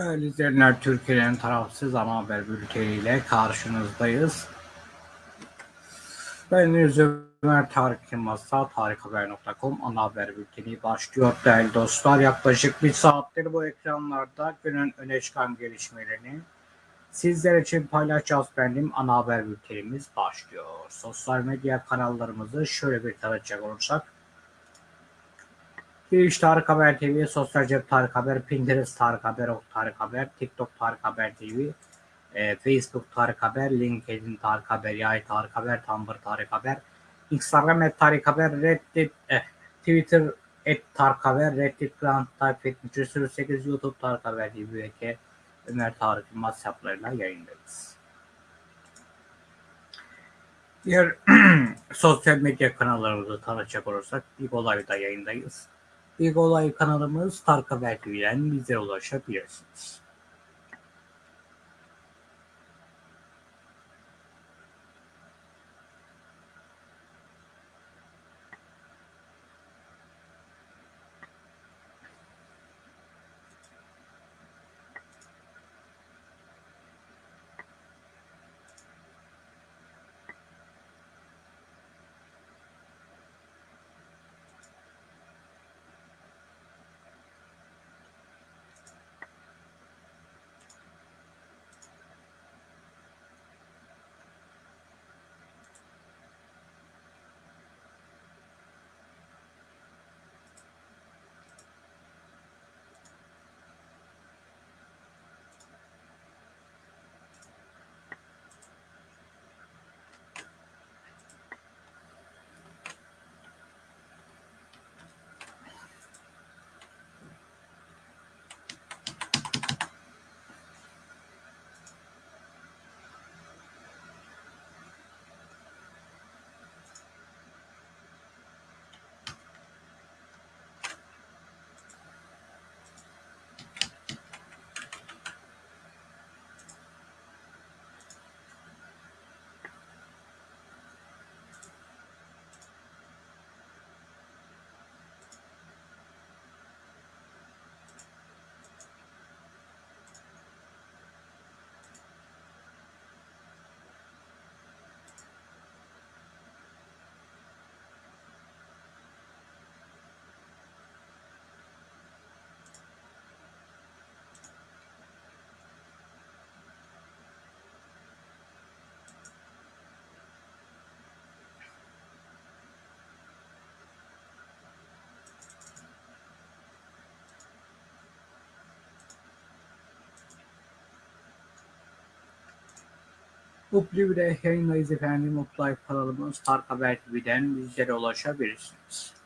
Değerli izleyenler, Türkiye'nin tarafsız ana haber bülteniyle karşınızdayız. Ben Ömer Tarık Yılmaz'sa tarikhaber.com ana haber bülteni başlıyor değerli dostlar. Yaklaşık bir saattir bu ekranlarda günün öne çıkan gelişmelerini sizler için paylaşacağız benim ana haber bültenimiz başlıyor. Sosyal medya kanallarımızı şöyle bir tanıtacak olursak Twitch Tarık Haber TV, Sosyal Cep Tarık Haber, Pinterest Tarık Haber, Ok Tarık Haber, TikTok Tarık Haber TV, e, Facebook Tarık Haber, LinkedIn Tarık Haber, Yay Tarık Haber, Tumblr Tarık Haber, Instagram et Tarık Haber, Reddit, eh, Twitter et Tarık Haber, Reddit Grand Type 78, YouTube Tarık Haber TV ve Ömer Tarık Yılmaz hesaplarıyla yayındayız. Diğer sosyal medya kanallarımızı tanıtacak olursak Big Olay'da yayındayız. Big Olay kanalımız Tarık Haber bize ulaşabilirsiniz. Mutlu bir yayındayız efendim. Ay kanalımız Tarık Haber TV'den bizlere ulaşabilirsiniz.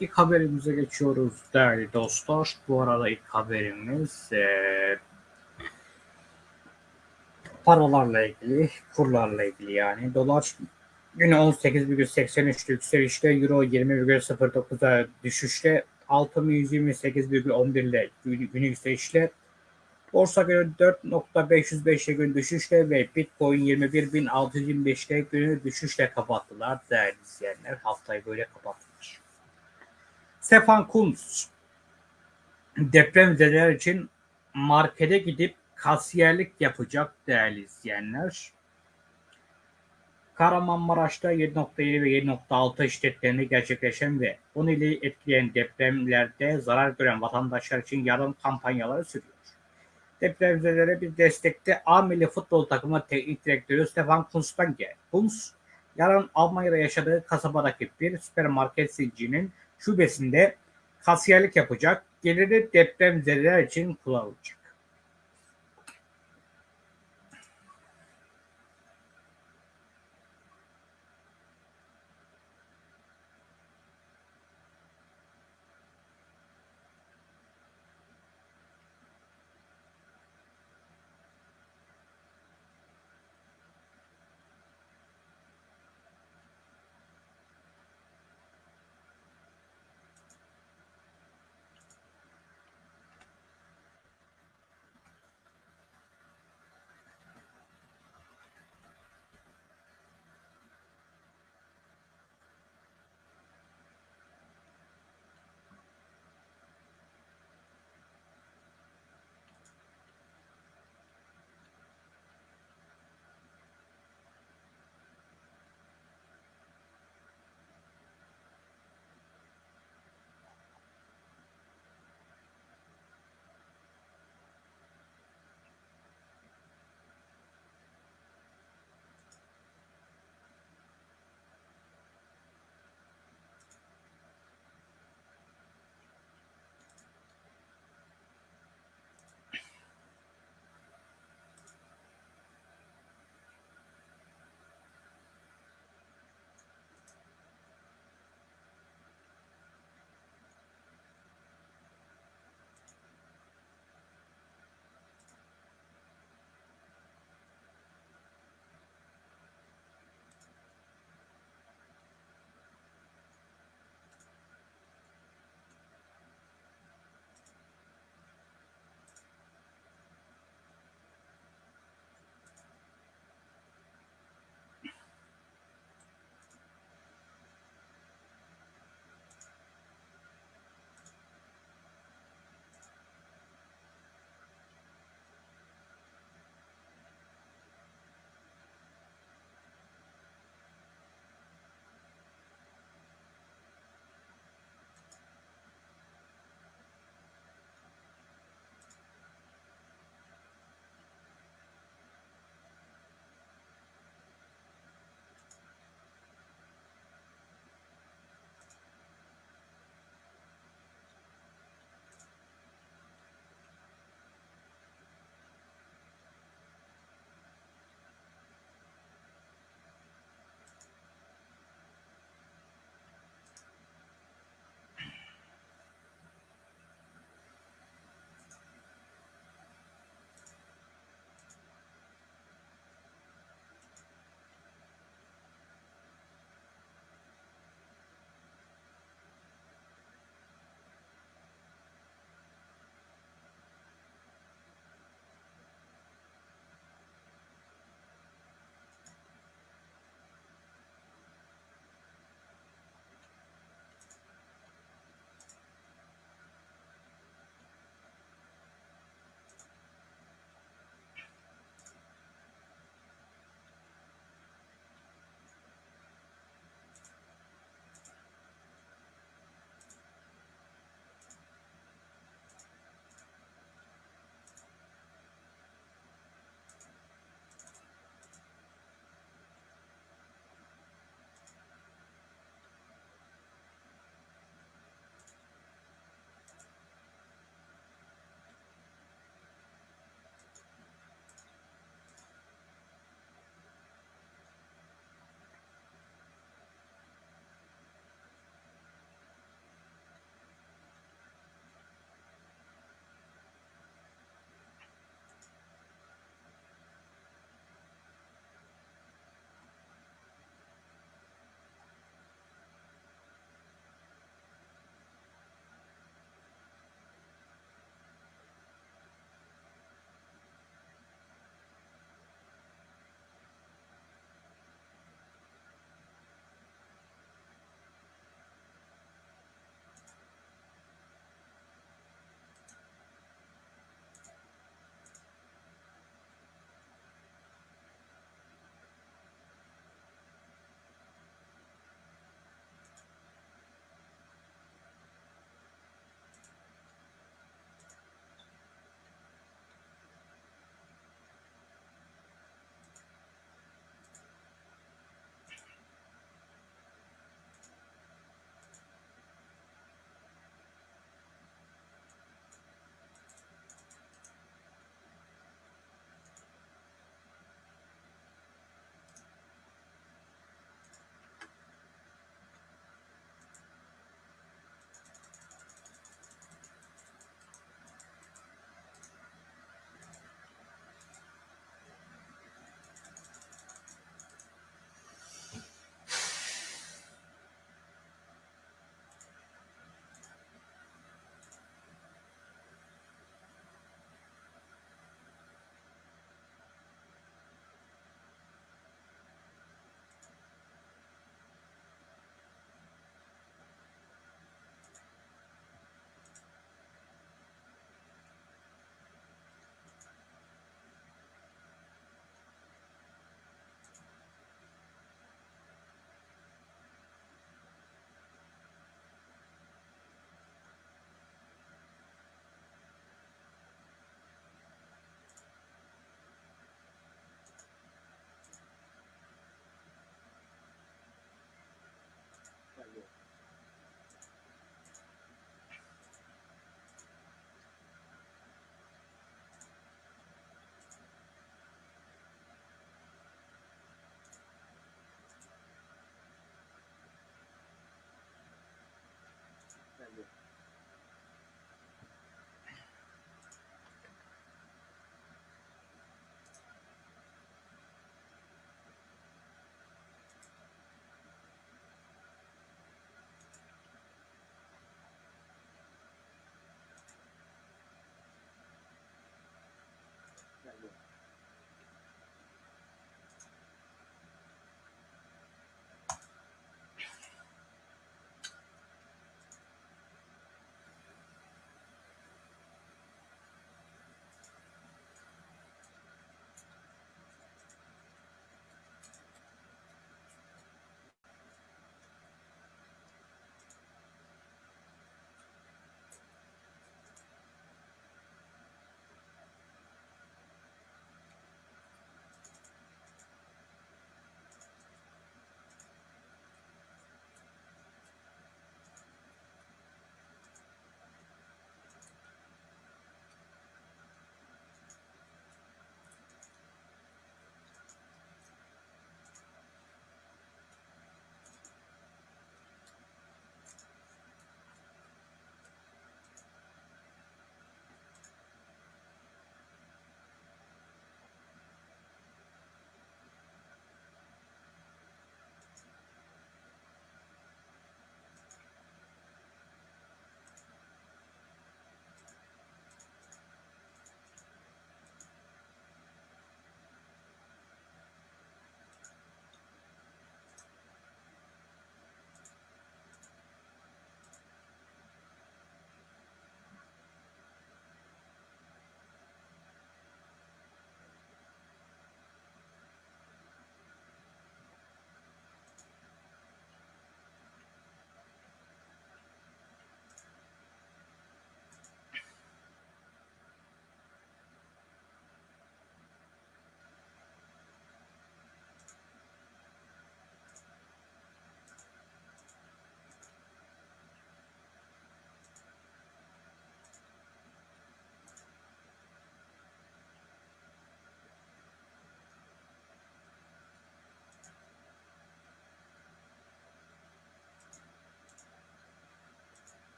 İlk haberimize geçiyoruz değerli dostlar. Bu arada ilk haberimiz e, paralarla ilgili, kurlarla ilgili yani. Dolar günü 18,83 yükselişte, Euro 20,09'a düşüşte, altın 128,11 ile günü yükselişle, Borsa günü 4.505'e gün düşüşle ve Bitcoin 21.625'te günü düşüşle kapattılar değerli izleyenler. Haftayı böyle kapattılar. Stefan Kunz depremzedeler için markete gidip kasiyerlik yapacak değerli izleyenler. Kahramanmaraş'ta 7.7 ve 7.6 şiddetlerinde gerçekleşen ve 10 ili etkileyen depremlerde zarar gören vatandaşlar için yardım kampanyaları sürüyor. Depremzedelere bir destekte A Milli Futbol Takımı Teknik Direktörü Stefan Kunz'dan geldi. Kunz, yarın Almanya'da yaşadığı kasabadaki bir süpermarket zincirinin şubesinde kasiyerlik yapacak. Geliri depremzedeler için kullanılacak.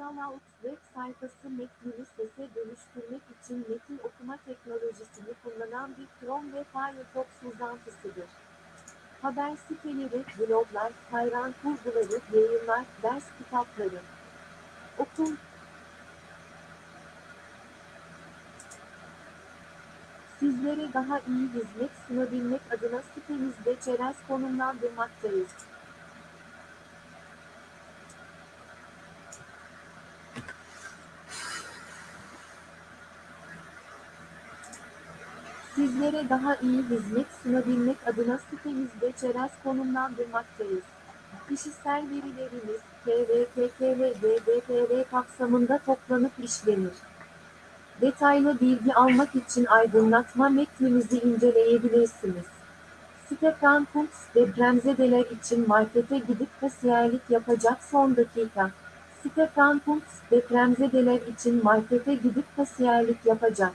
Pixelaut web sayfası metnini sese dönüştürmek için metin okuma teknolojisini kullanan bir Chrome ve Firefox uzantısıdır. Haber siteleri, bloglar, hayran kurguları, yayınlar, ders kitapları. Okul, Sizlere daha iyi hizmet sunabilmek adına sitemizde çerez konumlandırmaktayız. Sizlere daha iyi hizmet sunabilmek adına sitemizde çerez konumlandırmaktayız. Kişisel verileriniz, KVKK ve GDPR kapsamında toplanıp işlenir. Detaylı bilgi almak için aydınlatma metnimizi inceleyebilirsiniz. Stefan Fuchs depremzedeler için markete gidip kasiyerlik yapacak son dakika. Stefan Fuchs depremzedeler için markete gidip kasiyerlik yapacak.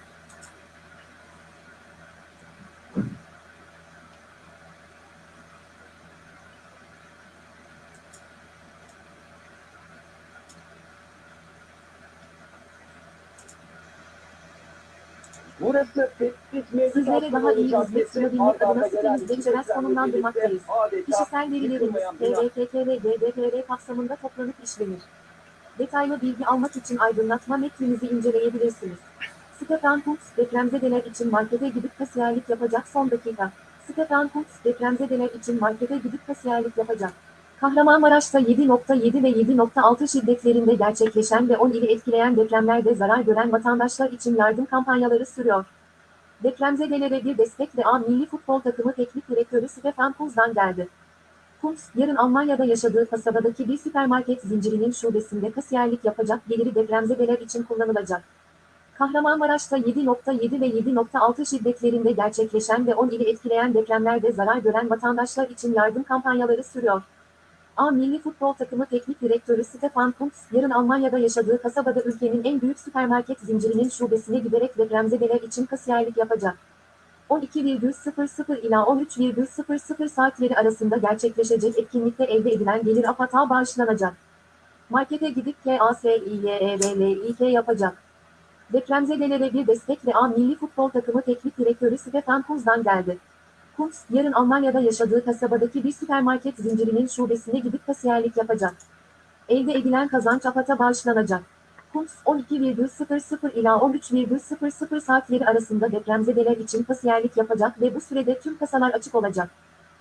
Burası tetkik mevcut Sizlere daha iyi hizmet sunabilmek adına gelen sitemizde iki çerez sistemle konumlandırmaktayız. Kişisel verileriniz, yıkılmayan bina. KVKK ve GDPR kapsamında toplanıp işlenir. Detaylı bilgi almak için aydınlatma metnimizi inceleyebilirsiniz. Stefan Fuchs depremzedeler için markete gidip kasiyerlik yapacak son dakika. Stefan Fuchs depremzedeler için markete gidip kasiyerlik yapacak. Kahramanmaraş'ta 7.7 ve 7.6 şiddetlerinde gerçekleşen ve 10 ili etkileyen depremlerde zarar gören vatandaşlar için yardım kampanyaları sürüyor. Depremzedelere bir destek ve A Milli Futbol Takımı Teknik Direktörü Stefan Kunz'dan geldi. Kunz, yarın Almanya'da yaşadığı kasabadaki bir süpermarket zincirinin şubesinde kasiyerlik yapacak geliri depremzedeler için kullanılacak. Kahramanmaraş'ta 7.7 ve 7.6 şiddetlerinde gerçekleşen ve 10 ili etkileyen depremlerde zarar gören vatandaşlar için yardım kampanyaları sürüyor. A Milli Futbol Takımı Teknik Direktörü Stefan Kuntz, yarın Almanya'da yaşadığı kasabada ülkenin en büyük süpermarket zincirinin şubesine giderek depremzedeler için kasiyerlik yapacak. 12,00 ila 13,00 saatleri arasında gerçekleşecek etkinlikte elde edilen gelir AFAD'a bağışlanacak. Markete gidip KASİYEVLİK yapacak. Depremzedelere bir destek ve A Milli Futbol Takımı Teknik Direktörü Stefan Kunz'dan geldi. Kunz, yarın Almanya'da yaşadığı kasabadaki bir süpermarket zincirinin şubesine gidip kasiyerlik yapacak. Elde edilen kazanç AFAD'a bağışlanacak. Kunz, 12,00 ila 13,00 saatleri arasında depremzedeler için kasiyerlik yapacak ve bu sürede tüm kasalar açık olacak.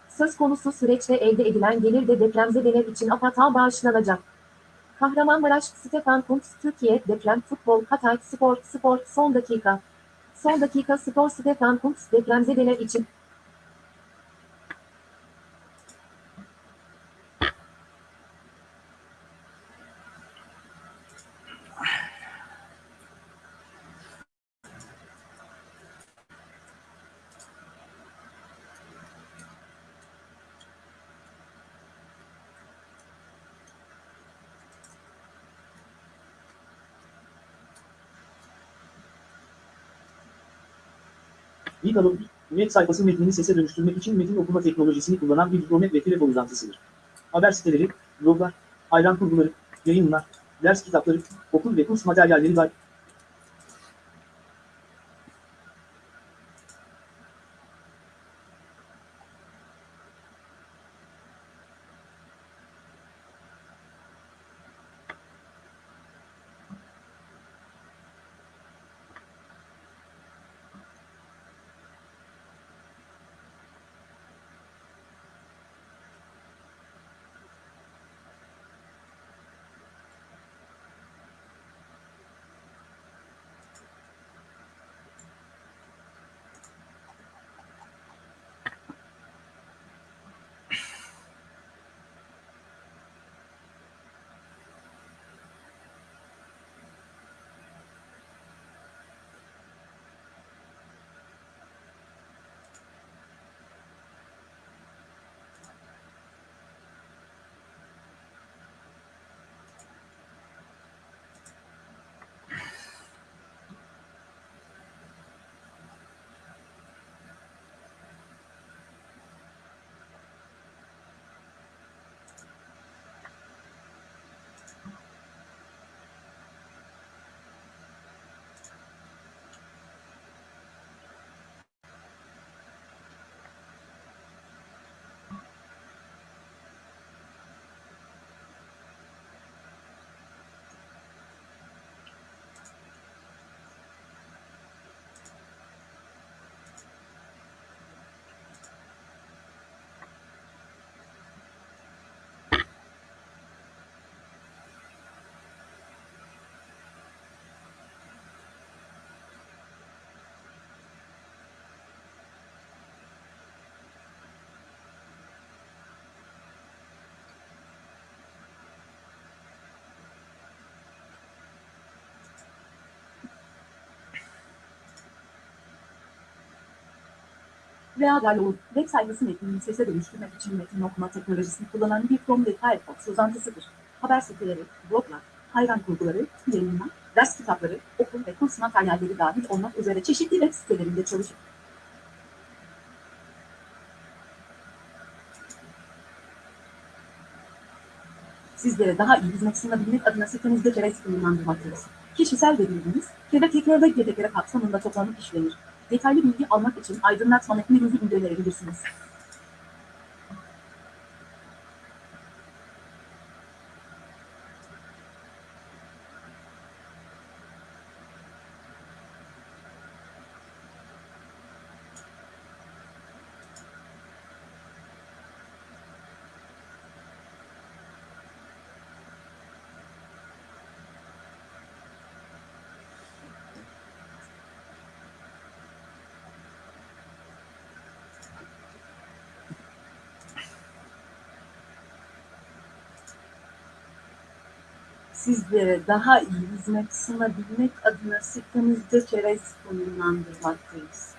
Söz konusu süreçte elde edilen gelir de depremzedeler için AFAD'a bağışlanacak. Kahramanmaraş, Stefan Kuntz, Türkiye, Deprem, Futbol, Hatay, Spor, Spor, Son Dakika. Son Dakika Spor Stefan Kuntz, depremzedeler için Ligalog, web sayfası metnini sese dönüştürmek için metin okuma teknolojisini kullanan bir Hikromet ve telefon uzantısıdır. Haber siteleri, bloglar, hayran kurguları, yayınlar, ders kitapları, okul ve kurs materyalleri var. Veya Galo web sayfası metnini sese dönüştürmek için metin okuma teknolojisini kullanan bir Chrome Firefox uzantısıdır. Haber siteleri, bloglar, hayran kurguları, yayınlar, ders kitapları, okul ve kurs materyalleri dahil olmak üzere çeşitli web sitelerinde çalışır. Sizlere daha iyi hizmet sunabilmek adına sitemizde çerez konumlandırmaktayız. Kişisel verileriniz, kebeklikler ve gebeklere kapsamında toplanıp işlenir. Detaylı bilgi almak için aydınlatma metninizi inceleyebilirsiniz. Sizlere daha iyi hizmet sunabilmek adına sitemizde çerez konumlandırmaktayız.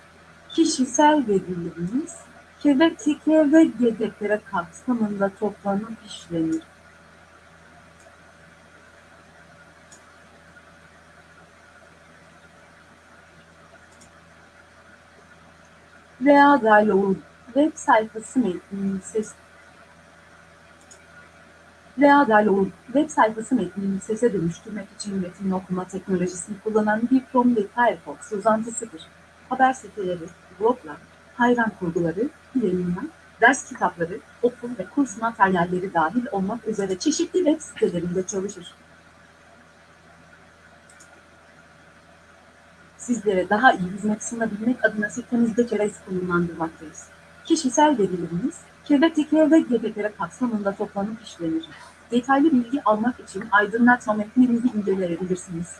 Kişisel verileriniz, kebeklikler ve yedeklere kapsamında toplanıp işlenir. Veya Galo'nun web sayfası metninin ses veya Galo'nun web sayfası metnini sese dönüştürmek için metin okuma teknolojisini kullanan bir Chrome ve Firefox uzantısıdır. Haber siteleri, bloglar, hayran kurguları, yayınlar, ders kitapları, okul ve kurs materyalleri dahil olmak üzere çeşitli web sitelerinde çalışır. Sizlere daha iyi hizmet sunabilmek adına sitemizde çerez konumlandırmaktayız. Kişisel verileriniz, kebeklikler ve gebeklere kapsamında toplanıp işlenir. Detaylı bilgi almak için aydınlatma metnimizi inceleyebilirsiniz.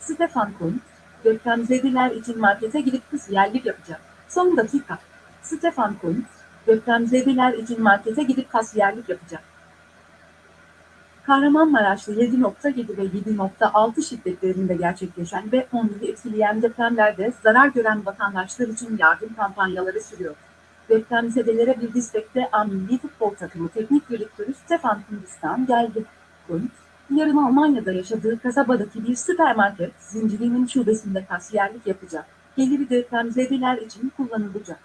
Stefan Kuhn, depremzedeler için markete gidip kasiyerlik yapacak. Son dakika. Stefan Kuhn, depremzedeler için markete gidip kasiyerlik yapacak. Kahramanmaraş'ta 7.7 ve 7.6 şiddetlerinde gerçekleşen ve onları etkileyen depremlerde zarar gören vatandaşlar için yardım kampanyaları sürüyor. Depremzedelere bir destekte A Milli Futbol Takımı Teknik Direktörü Stefan Kundistan geldi. Kunt, yarın Almanya'da yaşadığı kasabadaki bir süpermarket zincirinin şubesinde kasiyerlik yapacak. Geliri depremzedeler için kullanılacak.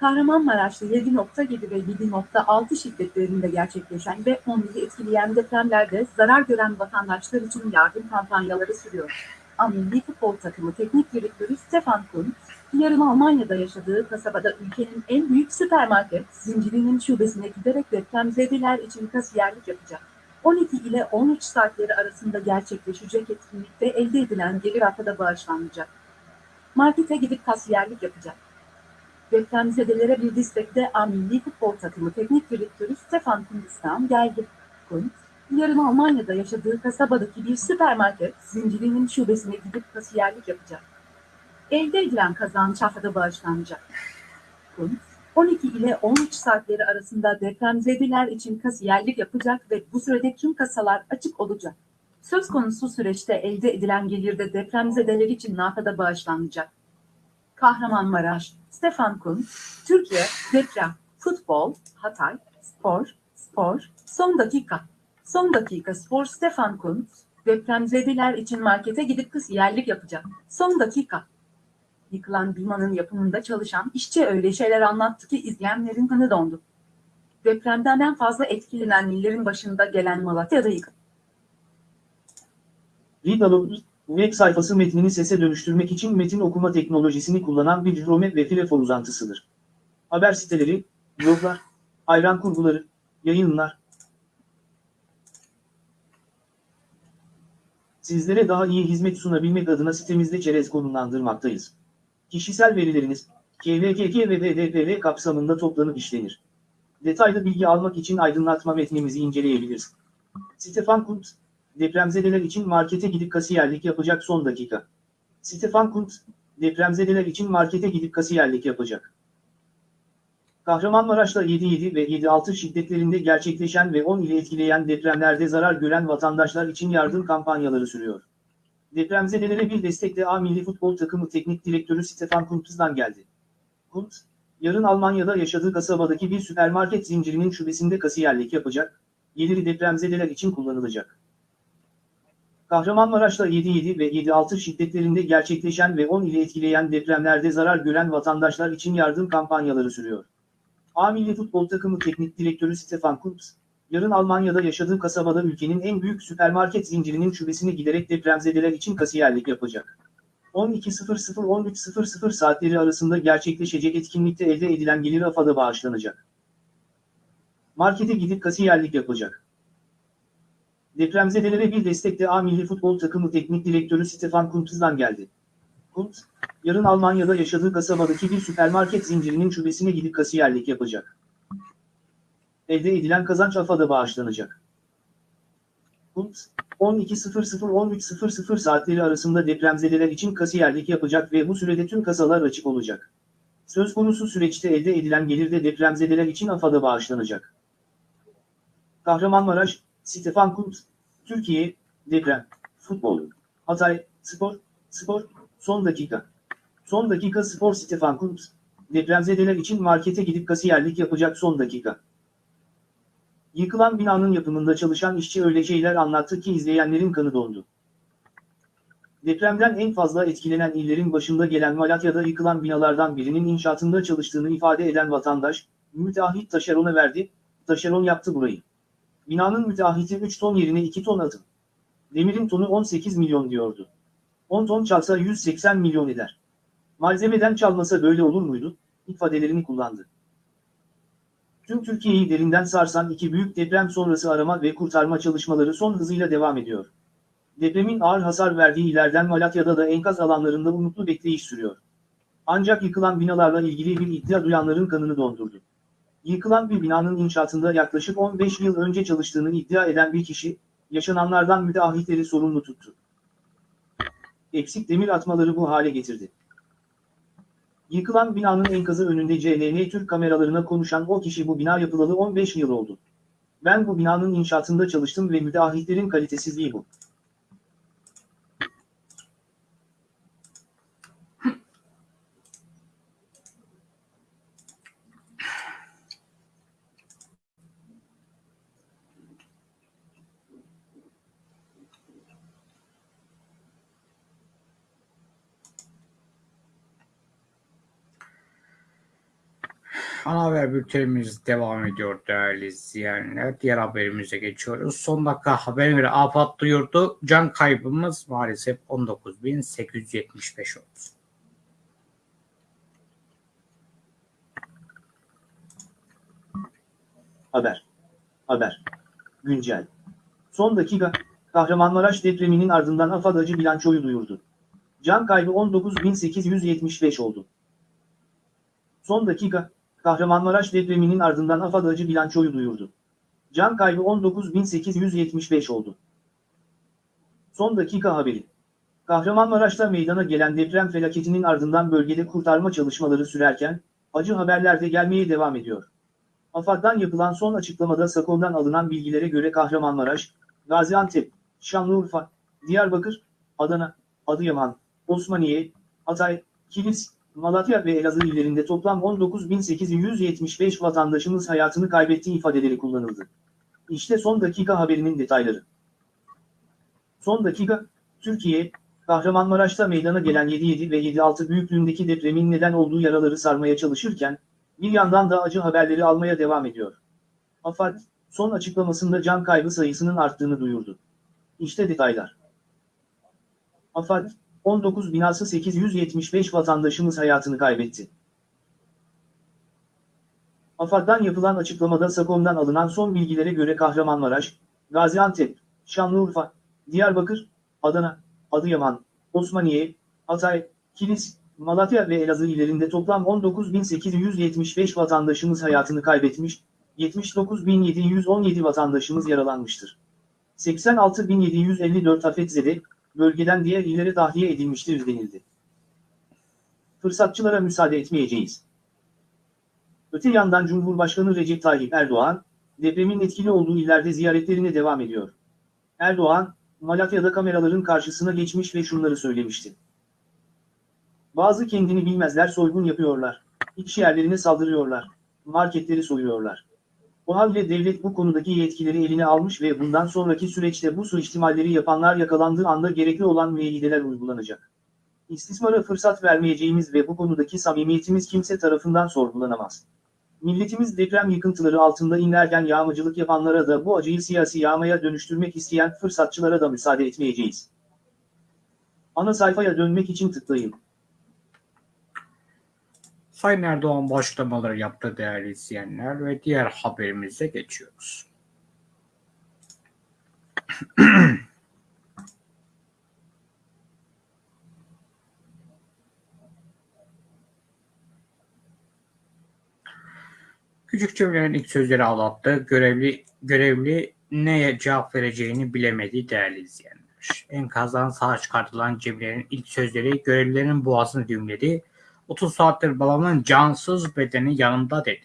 Kahramanmaraş'ta 7.7 ve 7.6 şiddetlerinde gerçekleşen ve onları etkileyen depremlerde zarar gören vatandaşlar için yardım kampanyaları sürüyor. A Milli Futbol Takımı Teknik Direktörü Stefan Kunt, yarın Almanya'da yaşadığı kasabada ülkenin en büyük süpermarket zincirinin şubesine giderek depremzedeler için kasiyerlik yapacak. 12 ile 13 saatleri arasında gerçekleşecek etkinlikte elde edilen gelir haftada bağışlanacak. Markete gidip kasiyerlik yapacak. Depremzedelere bir destekte A Futbol Takımı Teknik Direktörü Stefan Kundistan geldi. Kunt, yarın Almanya'da yaşadığı kasabadaki bir süpermarket zincirinin şubesine gidip kasiyerlik yapacak. Elde edilen kazanç haftada bağışlanacak. Kunt, 12 ile 13 saatleri arasında depremzedeler için kasiyerlik yapacak ve bu sürede tüm kasalar açık olacak. Söz konusu süreçte elde edilen gelirde depremzedeler için nafada bağışlanacak. Kahramanmaraş, Stefan Kunt, Türkiye, deprem, futbol, Hatay, spor, spor, son dakika. Son dakika spor Stefan Kunt, depremzedeler için markete gidip kasiyerlik yapacak. Son dakika. Yıkılan binanın yapımında çalışan işçi öyle şeyler anlattı ki izleyenlerin kanı dondu. Depremden en fazla etkilenen illerin başında gelen Malatya'da yıkıldı. Readalog, web sayfası metnini sese dönüştürmek için metin okuma teknolojisini kullanan bir Chrome ve Firefox uzantısıdır. Haber siteleri, bloglar, hayran kurguları, yayınlar. Sizlere daha iyi hizmet sunabilmek adına sitemizde çerez konumlandırmaktayız. Kişisel verileriniz, KVKK ve DDPV kapsamında toplanıp işlenir. Detaylı bilgi almak için aydınlatma metnimizi inceleyebiliriz. Stefan Kunt, depremzedeler için markete gidip kasiyerlik yapacak son dakika. Stefan Kunt, depremzedeler için markete gidip kasiyerlik yapacak. Kahramanmaraş'ta 7.7 ve 7.6 şiddetlerinde gerçekleşen ve 10 ile etkileyen depremlerde zarar gören vatandaşlar için yardım kampanyaları sürüyor. Depremzedelere bir destek de A milli futbol takımı teknik direktörü Stefan Kuntz'dan geldi. Kuntz, yarın Almanya'da yaşadığı kasabadaki bir süpermarket zincirinin şubesinde kasiyerlik yapacak, geliri depremzedeler için kullanılacak. Kahramanmaraş'ta 7.7 ve 7.6 şiddetlerinde gerçekleşen ve 10 ile etkileyen depremlerde zarar gören vatandaşlar için yardım kampanyaları sürüyor. A milli futbol takımı teknik direktörü Stefan Kuntz, yarın Almanya'da yaşadığı kasabada ülkenin en büyük süpermarket zincirinin şubesine giderek depremzedeler için kasiyerlik yapacak. 12.00-13.00 saatleri arasında gerçekleşecek etkinlikte elde edilen gelir AFAD'a bağışlanacak. Markete gidip kasiyerlik yapacak. Depremzedelere bir destek de A milli futbol takımı teknik direktörü Stefan Kuntz'dan geldi. Kuntz, yarın Almanya'da yaşadığı kasabadaki bir süpermarket zincirinin şubesine gidip kasiyerlik yapacak. Elde edilen kazanç AFAD'a bağışlanacak. Kuntz, 12.00-13.00 saatleri arasında depremzedeler için kasiyerlik yapacak ve bu sürede tüm kasalar açık olacak. Söz konusu süreçte elde edilen gelir de depremzedeler için AFAD'a bağışlanacak. Kahramanmaraş, Stefan Kuntz, Türkiye, deprem, futbol, Hatay, spor, spor, son dakika. Son dakika spor Stefan Kuntz, depremzedeler için markete gidip kasiyerlik yapacak son dakika. Yıkılan binanın yapımında çalışan işçi öyle şeyler anlattı ki izleyenlerin kanı dondu. Depremden en fazla etkilenen illerin başında gelen Malatya'da yıkılan binalardan birinin inşaatında çalıştığını ifade eden vatandaş, müteahhit taşerona verdi, taşeron yaptı burayı. Binanın müteahhiti 3 ton yerine 2 ton atın. Demirin tonu 18 milyon diyordu. 10 ton çalsa 180 milyon eder. Malzemeden çalmasa böyle olur muydu? ifadelerini kullandı. Tüm Türkiye'yi derinden sarsan iki büyük deprem sonrası arama ve kurtarma çalışmaları son hızıyla devam ediyor. Depremin ağır hasar verdiği illerden Malatya'da da enkaz alanlarında umutlu bekleyiş sürüyor. Ancak yıkılan binalarla ilgili bir iddia duyanların kanını dondurdu. Yıkılan bir binanın inşaatında yaklaşık 15 yıl önce çalıştığını iddia eden bir kişi, yaşananlardan müteahhitleri sorumlu tuttu. Eksik demir atmaları bu hale getirdi. Yıkılan binanın enkazı önünde CNN Türk kameralarına konuşan o kişi bu bina yapılalı 15 yıl oldu. Ben bu binanın inşaatında çalıştım ve müteahhitlerin kalitesizliği bu. Ana haber bültenimiz devam ediyor değerli izleyenler. Diğer haberimize geçiyoruz. Son dakika haberine göre AFAD duyurdu. Can kaybımız maalesef 19.875 oldu. Haber. Haber. Güncel. Son dakika, Kahramanmaraş depreminin ardından AFAD acı bilançoyu duyurdu. Can kaybı 19.875 oldu. Son dakika, Kahramanmaraş depreminin ardından AFAD acı bilançoyu duyurdu. Can kaybı 19.875 oldu. Son dakika haberi. Kahramanmaraş'ta meydana gelen deprem felaketinin ardından bölgede kurtarma çalışmaları sürerken, acı haberler de gelmeye devam ediyor. AFAD'dan yapılan son açıklamada SAKO'dan alınan bilgilere göre Kahramanmaraş, Gaziantep, Şanlıurfa, Diyarbakır, Adana, Adıyaman, Osmaniye, Hatay, Kilis, Malatya ve Elazığ illerinde toplam 19.875 vatandaşımız hayatını kaybettiği ifadeleri kullanıldı. İşte son dakika haberinin detayları. Son dakika, Türkiye, Kahramanmaraş'ta meydana gelen 7.7 ve 7.6 büyüklüğündeki depremin neden olduğu yaraları sarmaya çalışırken, bir yandan da acı haberleri almaya devam ediyor. AFAD, son açıklamasında can kaybı sayısının arttığını duyurdu. İşte detaylar. AFAD, 19 binası 875 vatandaşımız hayatını kaybetti. AFAD'dan yapılan açıklamada SAKOM'dan alınan son bilgilere göre Kahramanmaraş, Gaziantep, Şanlıurfa, Diyarbakır, Adana, Adıyaman, Osmaniye, Hatay, Kilis, Malatya ve Elazığ illerinde toplam 19.875 vatandaşımız hayatını kaybetmiş, 79.717 vatandaşımız yaralanmıştır. 86.754 afetzede, bölgeden diğer illere tahliye edilmiştir denildi. Fırsatçılara müsaade etmeyeceğiz. Öte yandan Cumhurbaşkanı Recep Tayyip Erdoğan, depremin etkili olduğu illerde ziyaretlerine devam ediyor. Erdoğan, Malatya'da kameraların karşısına geçmiş ve şunları söylemişti. Bazı kendini bilmezler soygun yapıyorlar. İş yerlerine saldırıyorlar. Marketleri soyuyorlar. O halde devlet bu konudaki yetkileri eline almış ve bundan sonraki süreçte bu suistimalleri yapanlar yakalandığı anda gerekli olan müeyyideler uygulanacak. İstismara fırsat vermeyeceğimiz ve bu konudaki samimiyetimiz kimse tarafından sorgulanamaz. Milletimiz deprem yıkıntıları altında inlerken yağmacılık yapanlara da bu acıyı siyasi yağmaya dönüştürmek isteyen fırsatçılara da müsaade etmeyeceğiz. Ana sayfaya dönmek için tıklayın. Sayın Erdoğan bu açıklamaları yaptı değerli izleyenler ve diğer haberimize geçiyoruz. Küçük Cemile'nin ilk sözleri ağlattı. Görevli, görevli neye cevap vereceğini bilemedi değerli izleyenler. Enkazdan sağ çıkartılan Cemile'nin ilk sözleri görevlilerin boğazını düğümledi. 30 saattir babamın cansız bedeni yanımda dedi.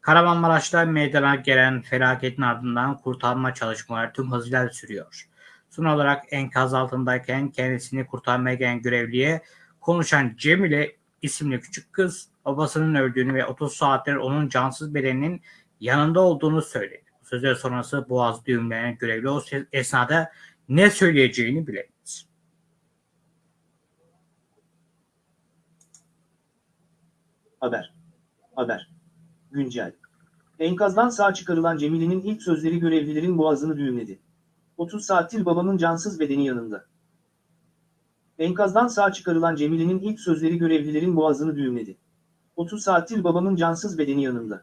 Kahramanmaraş'ta meydana gelen felaketin ardından kurtarma çalışmaları tüm hızıyla sürüyor. Son olarak enkaz altındayken kendisini kurtarmaya gelen görevliye konuşan Cemile isimli küçük kız babasının öldüğünü ve 30 saattir onun cansız bedeninin yanında olduğunu söyledi. Sözler sonrası boğaz düğümlenen görevli o esnada ne söyleyeceğini bilemedi. Haber. Haber. Güncel. Enkazdan sağ çıkarılan Cemile'nin ilk sözleri görevlilerin boğazını düğümledi. 30 saattir babamın cansız bedeni yanında. Enkazdan sağ çıkarılan Cemile'nin ilk sözleri görevlilerin boğazını düğümledi. 30 saattir babamın cansız bedeni yanında.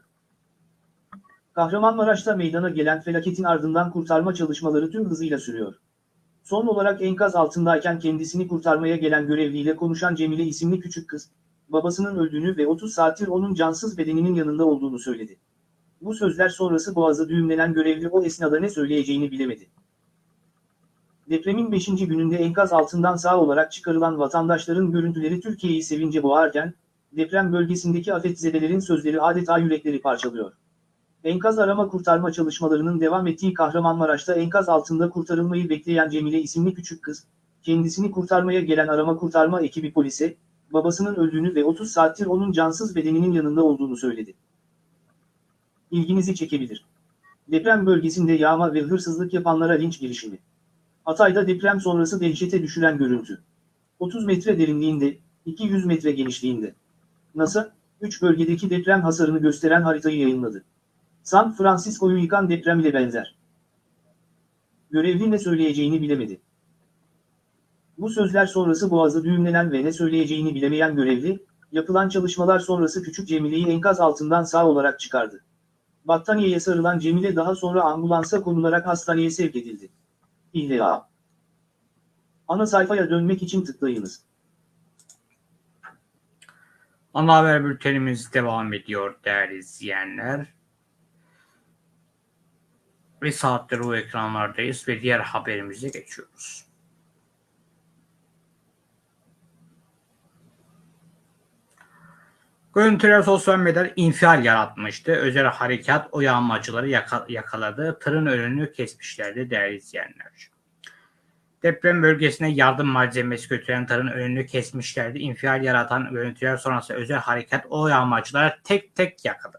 Kahramanmaraş'ta meydana gelen felaketin ardından kurtarma çalışmaları tüm hızıyla sürüyor. Son olarak enkaz altındayken kendisini kurtarmaya gelen görevliyle konuşan Cemile isimli küçük kız, babasının öldüğünü ve 30 saattir onun cansız bedeninin yanında olduğunu söyledi. Bu sözler sonrası boğazı düğümlenen görevli o esnada ne söyleyeceğini bilemedi. Depremin 5. gününde enkaz altından sağ olarak çıkarılan vatandaşların görüntüleri Türkiye'yi sevince boğarken, deprem bölgesindeki afetzedelerin sözleri adeta yürekleri parçalıyor. Enkaz arama kurtarma çalışmalarının devam ettiği Kahramanmaraş'ta enkaz altında kurtarılmayı bekleyen Cemile isimli küçük kız, kendisini kurtarmaya gelen arama kurtarma ekibi polise, babasının öldüğünü ve 30 saattir onun cansız bedeninin yanında olduğunu söyledi. İlginizi çekebilir. Deprem bölgesinde yağma ve hırsızlık yapanlara linç girişimi. Hatay'da deprem sonrası dehşete düşüren görüntü. 30 metre derinliğinde, 200 metre genişliğinde. NASA, 3 bölgedeki deprem hasarını gösteren haritayı yayınladı. San Francisco'yu yıkan deprem ile benzer. Görevli ne söyleyeceğini bilemedi. Bu sözler sonrası boğazı düğümlenen ve ne söyleyeceğini bilemeyen görevli, yapılan çalışmalar sonrası küçük Cemile'yi enkaz altından sağ olarak çıkardı. Battaniyeye sarılan Cemile daha sonra ambulansa konularak hastaneye sevk edildi. İlla. Ana sayfaya dönmek için tıklayınız. Ana haber bültenimiz devam ediyor değerli izleyenler. Bir saattir o ekranlardayız ve diğer haberimize geçiyoruz. Görüntüler sosyal medyada infial yaratmıştı. Özel harekat o yağmacıları yaka- yakaladı. Tırın önünü kesmişlerdi değerli izleyenler. Deprem bölgesine yardım malzemesi götüren tırın önünü kesmişlerdi. İnfial yaratan görüntüler sonrası özel harekat o yağmacıları tek tek yakaladı.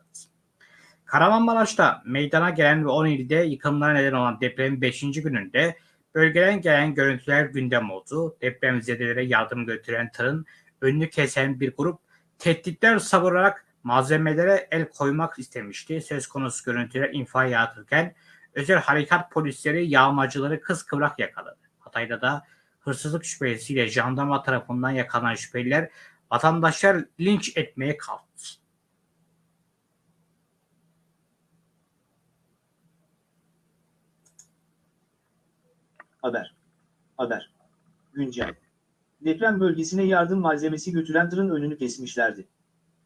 Kahramanmaraş'ta meydana gelen ve 10 ilde yıkımlara neden olan depremin 5. gününde bölgeden gelen görüntüler gündem oldu. Depremzedelere yardım götüren tırın önünü kesen bir grup tehditler savurarak malzemelere el koymak istemişti. Söz konusu görüntüler infial yaratırken özel harekat polisleri yağmacıları kıskıvrak yakaladı. Hatay'da da hırsızlık şüphesiyle jandarma tarafından yakalanan şüpheliler vatandaşlar linç etmeye kalktı. Haber. Haber. Güncel. Deprem bölgesine yardım malzemesi götüren tırın önünü kesmişlerdi.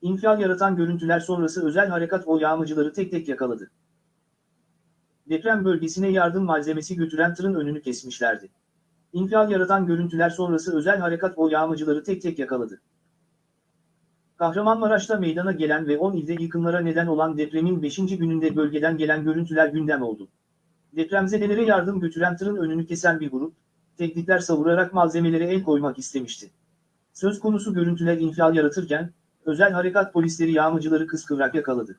İnfial yaratan görüntüler sonrası özel harekat o yağmacıları tek tek yakaladı. Deprem bölgesine yardım malzemesi götüren tırın önünü kesmişlerdi. İnfial yaratan görüntüler sonrası özel harekat o yağmacıları tek tek yakaladı. Kahramanmaraş'ta meydana gelen ve 10 ilde yıkımlara neden olan depremin 5. gününde bölgeden gelen görüntüler gündem oldu. Depremzedelere yardım götüren tırın önünü kesen bir grup, tehditler savurarak malzemelere el koymak istemişti. Söz konusu görüntüler infial yaratırken, özel harekat polisleri yağmacıları kıskıvrak yakaladı.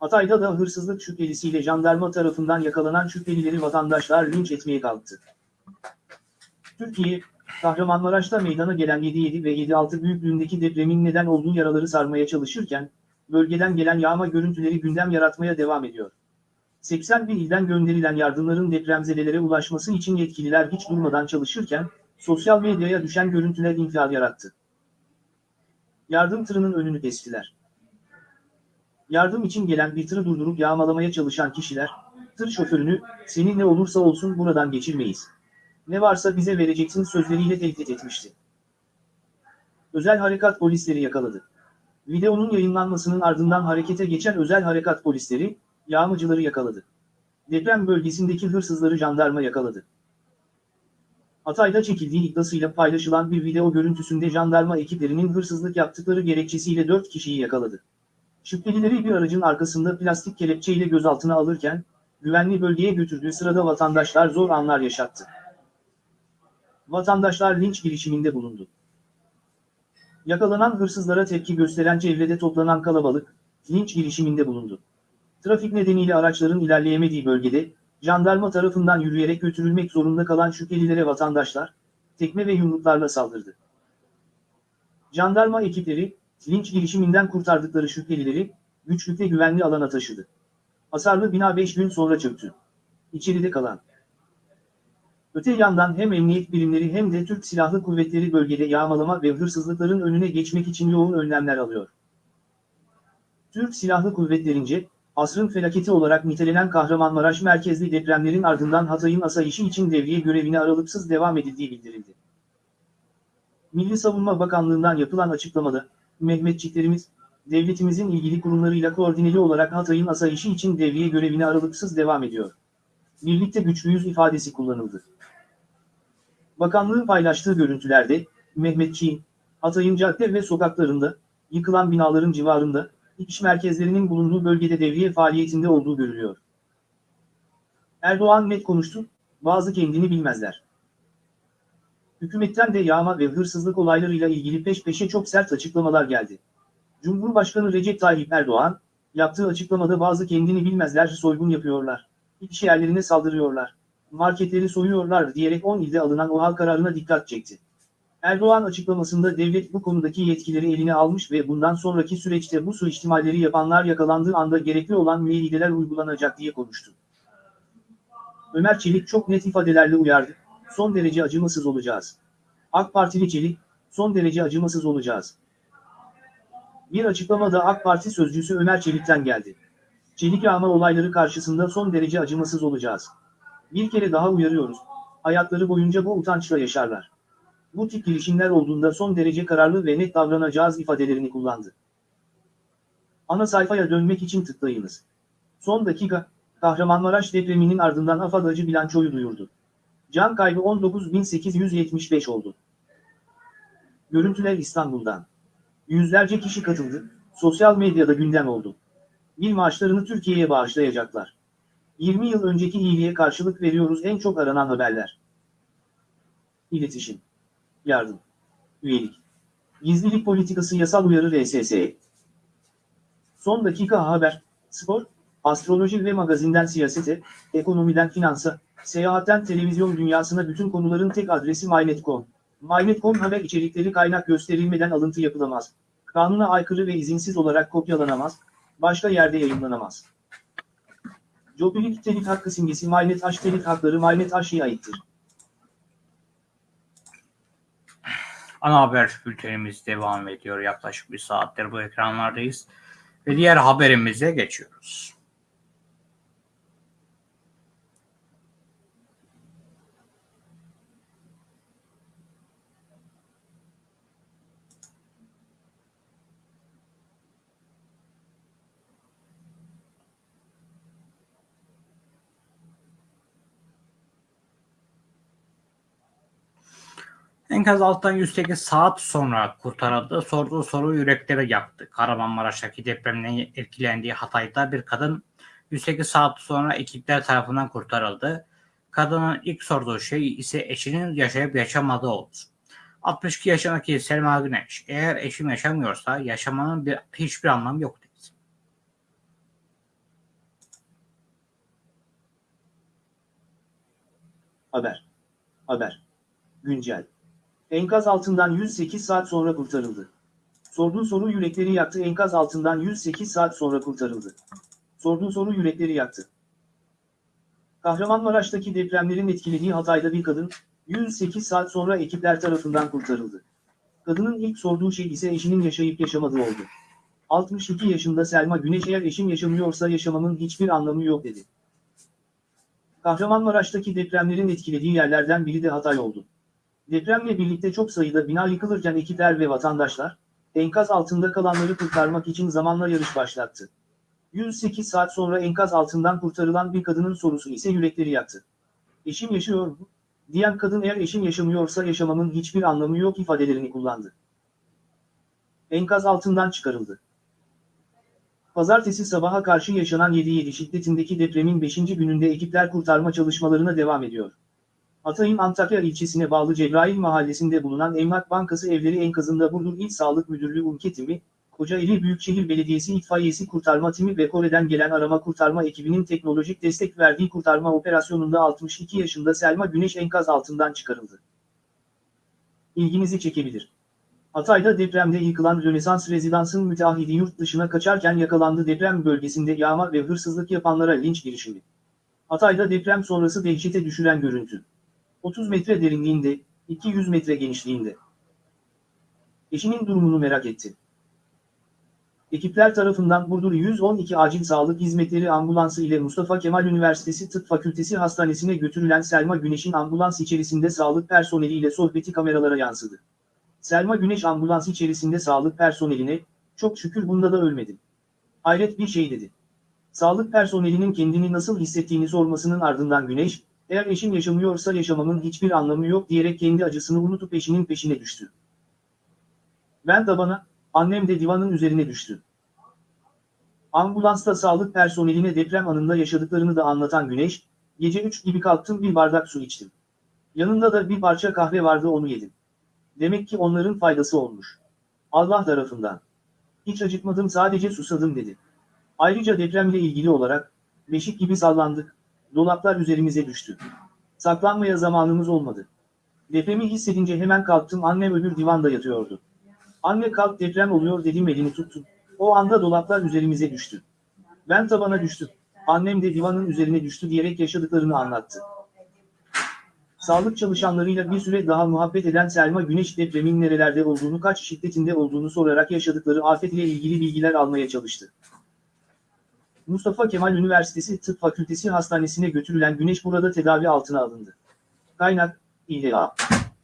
Hatay'da da hırsızlık şüphelisiyle jandarma tarafından yakalanan şüphelileri vatandaşlar linç etmeye kalktı. Türkiye, Kahramanmaraş'ta meydana gelen 7.7 ve 7.6 büyüklüğündeki depremin neden olduğu yaraları sarmaya çalışırken, bölgeden gelen yağma görüntüleri gündem yaratmaya devam ediyor. 80 bin ilden gönderilen yardımların depremzedelere ulaşması için yetkililer hiç durmadan çalışırken, sosyal medyaya düşen görüntüler infial yarattı. Yardım tırının önünü kestiler. Yardım için gelen bir tırı durdurup yağmalamaya çalışan kişiler, tır şoförünü, seni ne olursa olsun buradan geçirmeyiz. Ne varsa bize vereceksin sözleriyle tehdit etmişti. Özel harekat polisleri yakaladı. Videonun yayınlanmasının ardından harekete geçen özel harekat polisleri, yağmacıları yakaladı. Deprem bölgesindeki hırsızları jandarma yakaladı. Hatay'da çekildiği iddiasıyla paylaşılan bir video görüntüsünde jandarma ekiplerinin hırsızlık yaptıkları gerekçesiyle 4 kişiyi yakaladı. Şüphelileri bir aracın arkasında plastik kelepçeyle gözaltına alırken, güvenli bölgeye götürdüğü sırada vatandaşlar zor anlar yaşattı. Vatandaşlar linç girişiminde bulundu. Yakalanan hırsızlara tepki gösteren çevrede toplanan kalabalık, linç girişiminde bulundu. Trafik nedeniyle araçların ilerleyemediği bölgede, jandarma tarafından yürüyerek götürülmek zorunda kalan şüphelilere vatandaşlar, tekme ve yumruklarla saldırdı. Jandarma ekipleri, linç girişiminden kurtardıkları şüphelileri, güçlükle güvenli alana taşıdı. Hasarlı bina 5 gün sonra çöktü. İçeride kalan. Öte yandan hem emniyet birimleri hem de Türk Silahlı Kuvvetleri bölgede yağmalama ve hırsızlıkların önüne geçmek için yoğun önlemler alıyor. Türk Silahlı Kuvvetlerince, asrın felaketi olarak nitelenen Kahramanmaraş merkezli depremlerin ardından Hatay'ın asayişi için devriye görevine aralıksız devam edildiği bildirildi. Milli Savunma Bakanlığı'ndan yapılan açıklamada, Mehmetçiklerimiz, devletimizin ilgili kurumlarıyla koordineli olarak Hatay'ın asayişi için devriye görevine aralıksız devam ediyor. Birlikte güçlüyüz ifadesi kullanıldı. Bakanlığın paylaştığı görüntülerde, Mehmetçiğin, Hatay'ın cadde ve sokaklarında, yıkılan binaların civarında, iş merkezlerinin bulunduğu bölgede devriye faaliyetinde olduğu görülüyor. Erdoğan net konuştu, bazı kendini bilmezler. Hükümetten de yağma ve hırsızlık olaylarıyla ilgili peş peşe çok sert açıklamalar geldi. Cumhurbaşkanı Recep Tayyip Erdoğan, yaptığı açıklamada bazı kendini bilmezler soygun yapıyorlar, iş yerlerine saldırıyorlar, marketleri soyuyorlar diyerek 10 ilde alınan OHAL kararına dikkat çekti. Erdoğan açıklamasında devlet bu konudaki yetkileri eline almış ve bundan sonraki süreçte bu suistimalleri yapanlar yakalandığı anda gerekli olan müeyyideler uygulanacak diye konuştu. Ömer Çelik çok net ifadelerle uyardı, son derece acımasız olacağız. AK Partili Çelik, son derece acımasız olacağız. Bir açıklamada AK Parti sözcüsü Ömer Çelik'ten geldi. Çelik yağma olayları karşısında son derece acımasız olacağız. Bir kere daha uyarıyoruz, hayatları boyunca bu utançla yaşarlar. Bu tip girişimler olduğunda son derece kararlı ve net davranacağız ifadelerini kullandı. Ana sayfaya dönmek için tıklayınız. Son dakika, Kahramanmaraş depreminin ardından AFAD acı bilançoyu duyurdu. Can kaybı 19.875 oldu. Görüntüler İstanbul'dan. Yüzlerce kişi katıldı, sosyal medyada gündem oldu. Bir maaşlarını Türkiye'ye bağışlayacaklar. 20 yıl önceki iyiliğe karşılık veriyoruz en çok aranan haberler. İletişim. Yardım. Üyelik. Gizlilik politikası yasal uyarı RSS. Son dakika haber, spor, astroloji ve magazinden siyasete, ekonomiden finansa, seyahatten televizyon dünyasına bütün konuların tek adresi MyNet.com. MyNet.com haber içerikleri kaynak gösterilmeden alıntı yapılamaz. Kanuna aykırı ve izinsiz olarak kopyalanamaz, başka yerde yayınlanamaz. Jobilik telik hakkı simgesi MyNet H telik hakları MyNet aittir. Ana haber bültenimiz devam ediyor. Yaklaşık bir saattir bu ekranlardayız. Ve diğer haberimize geçiyoruz. Enkaz alttan 108 saat sonra kurtarıldı. Sorduğu soru yürekleri yaktı. Kahramanmaraş'taki depremden etkilendiği Hatay'da bir kadın 108 saat sonra ekipler tarafından kurtarıldı. Kadının ilk sorduğu şey ise eşinin yaşayıp yaşamadığı oldu. 62 yaşındaki Selma Güneş, eğer eşim yaşamıyorsa yaşamanın bir, hiçbir anlamı yok dedi. Haber. Haber. Güncel. Enkaz altından 108 saat sonra kurtarıldı. Sorduğu soru yürekleri yaktı. Enkaz altından 108 saat sonra kurtarıldı. Sorduğu soru yürekleri yaktı. Kahramanmaraş'taki depremlerin etkilediği Hatay'da bir kadın, 108 saat sonra ekipler tarafından kurtarıldı. Kadının ilk sorduğu şey ise eşinin yaşayıp yaşamadığı oldu. 62 yaşında Selma Güneş eğer eşim yaşamıyorsa yaşamamın hiçbir anlamı yok dedi. Kahramanmaraş'taki depremlerin etkilediği yerlerden biri de Hatay oldu. Depremle birlikte çok sayıda bina yıkılırken ekipler ve vatandaşlar, enkaz altında kalanları kurtarmak için zamanla yarış başlattı. 108 saat sonra enkaz altından kurtarılan bir kadının sorusu ise yürekleri yaktı. Eşim yaşıyor mu? Diyen kadın eğer eşim yaşamıyorsa yaşamamın hiçbir anlamı yok ifadelerini kullandı. Enkaz altından çıkarıldı. Pazartesi sabaha karşı yaşanan 7.7 şiddetindeki depremin 5. gününde ekipler kurtarma çalışmalarına devam ediyor. Hatay'ın Antakya ilçesine bağlı Cebrail mahallesinde bulunan Emlak Bankası evleri enkazında Burdur İl Sağlık Müdürlüğü UMKE timi, Kocaeli Büyükşehir Belediyesi itfaiyesi kurtarma timi ve Kore'den gelen arama kurtarma ekibinin teknolojik destek verdiği kurtarma operasyonunda 62 yaşında Selma Güneş enkaz altından çıkarıldı. İlginizi çekebilir. Hatay'da depremde yıkılan Rönesans Rezidans'ın müteahhidi yurt dışına kaçarken yakalandı deprem bölgesinde yağma ve hırsızlık yapanlara linç girişimi. Hatay'da deprem sonrası dehşete düşüren görüntü. 30 metre derinliğinde, 200 metre genişliğinde. Eşinin durumunu merak etti. Ekipler tarafından Burdur 112 Acil Sağlık Hizmetleri Ambulansı ile Mustafa Kemal Üniversitesi Tıp Fakültesi Hastanesi'ne götürülen Selma Güneş'in ambulans içerisinde sağlık personeliyle sohbeti kameralara yansıdı. Selma Güneş ambulans içerisinde sağlık personeline, çok şükür bunda da ölmedim. Hayret bir şey dedi. Sağlık personelinin kendini nasıl hissettiğini sormasının ardından Güneş, eğer eşim yaşamıyorsa yaşamamın hiçbir anlamı yok diyerek kendi acısını unutup eşinin peşine düştü. Ben tabana, annem de divanın üzerine düştü. Ambulansta sağlık personeline deprem anında yaşadıklarını da anlatan Güneş, gece 3 gibi kalktım bir bardak su içtim. Yanında da bir parça kahve vardı onu yedim. Demek ki onların faydası olmuş. Allah tarafından. Hiç acıkmadım sadece susadım dedi. Ayrıca depremle ilgili olarak, beşik gibi sallandık, dolaplar üzerimize düştü. Saklanmaya zamanımız olmadı. Depremi hissedince hemen kalktım annem öbür divanda yatıyordu. Anne kalk deprem oluyor dedim elini tuttum. O anda dolaplar üzerimize düştü. Ben tabana düştüm. Annem de divanın üzerine düştü diyerek yaşadıklarını anlattı. Sağlık çalışanlarıyla bir süre daha muhabbet eden Selma Güneş depremin nerelerde olduğunu kaç şiddetinde olduğunu sorarak yaşadıkları afet ile ilgili bilgiler almaya çalıştı. Mustafa Kemal Üniversitesi Tıp Fakültesi Hastanesi'ne götürülen Güneş burada tedavi altına alındı. Kaynak, İLA.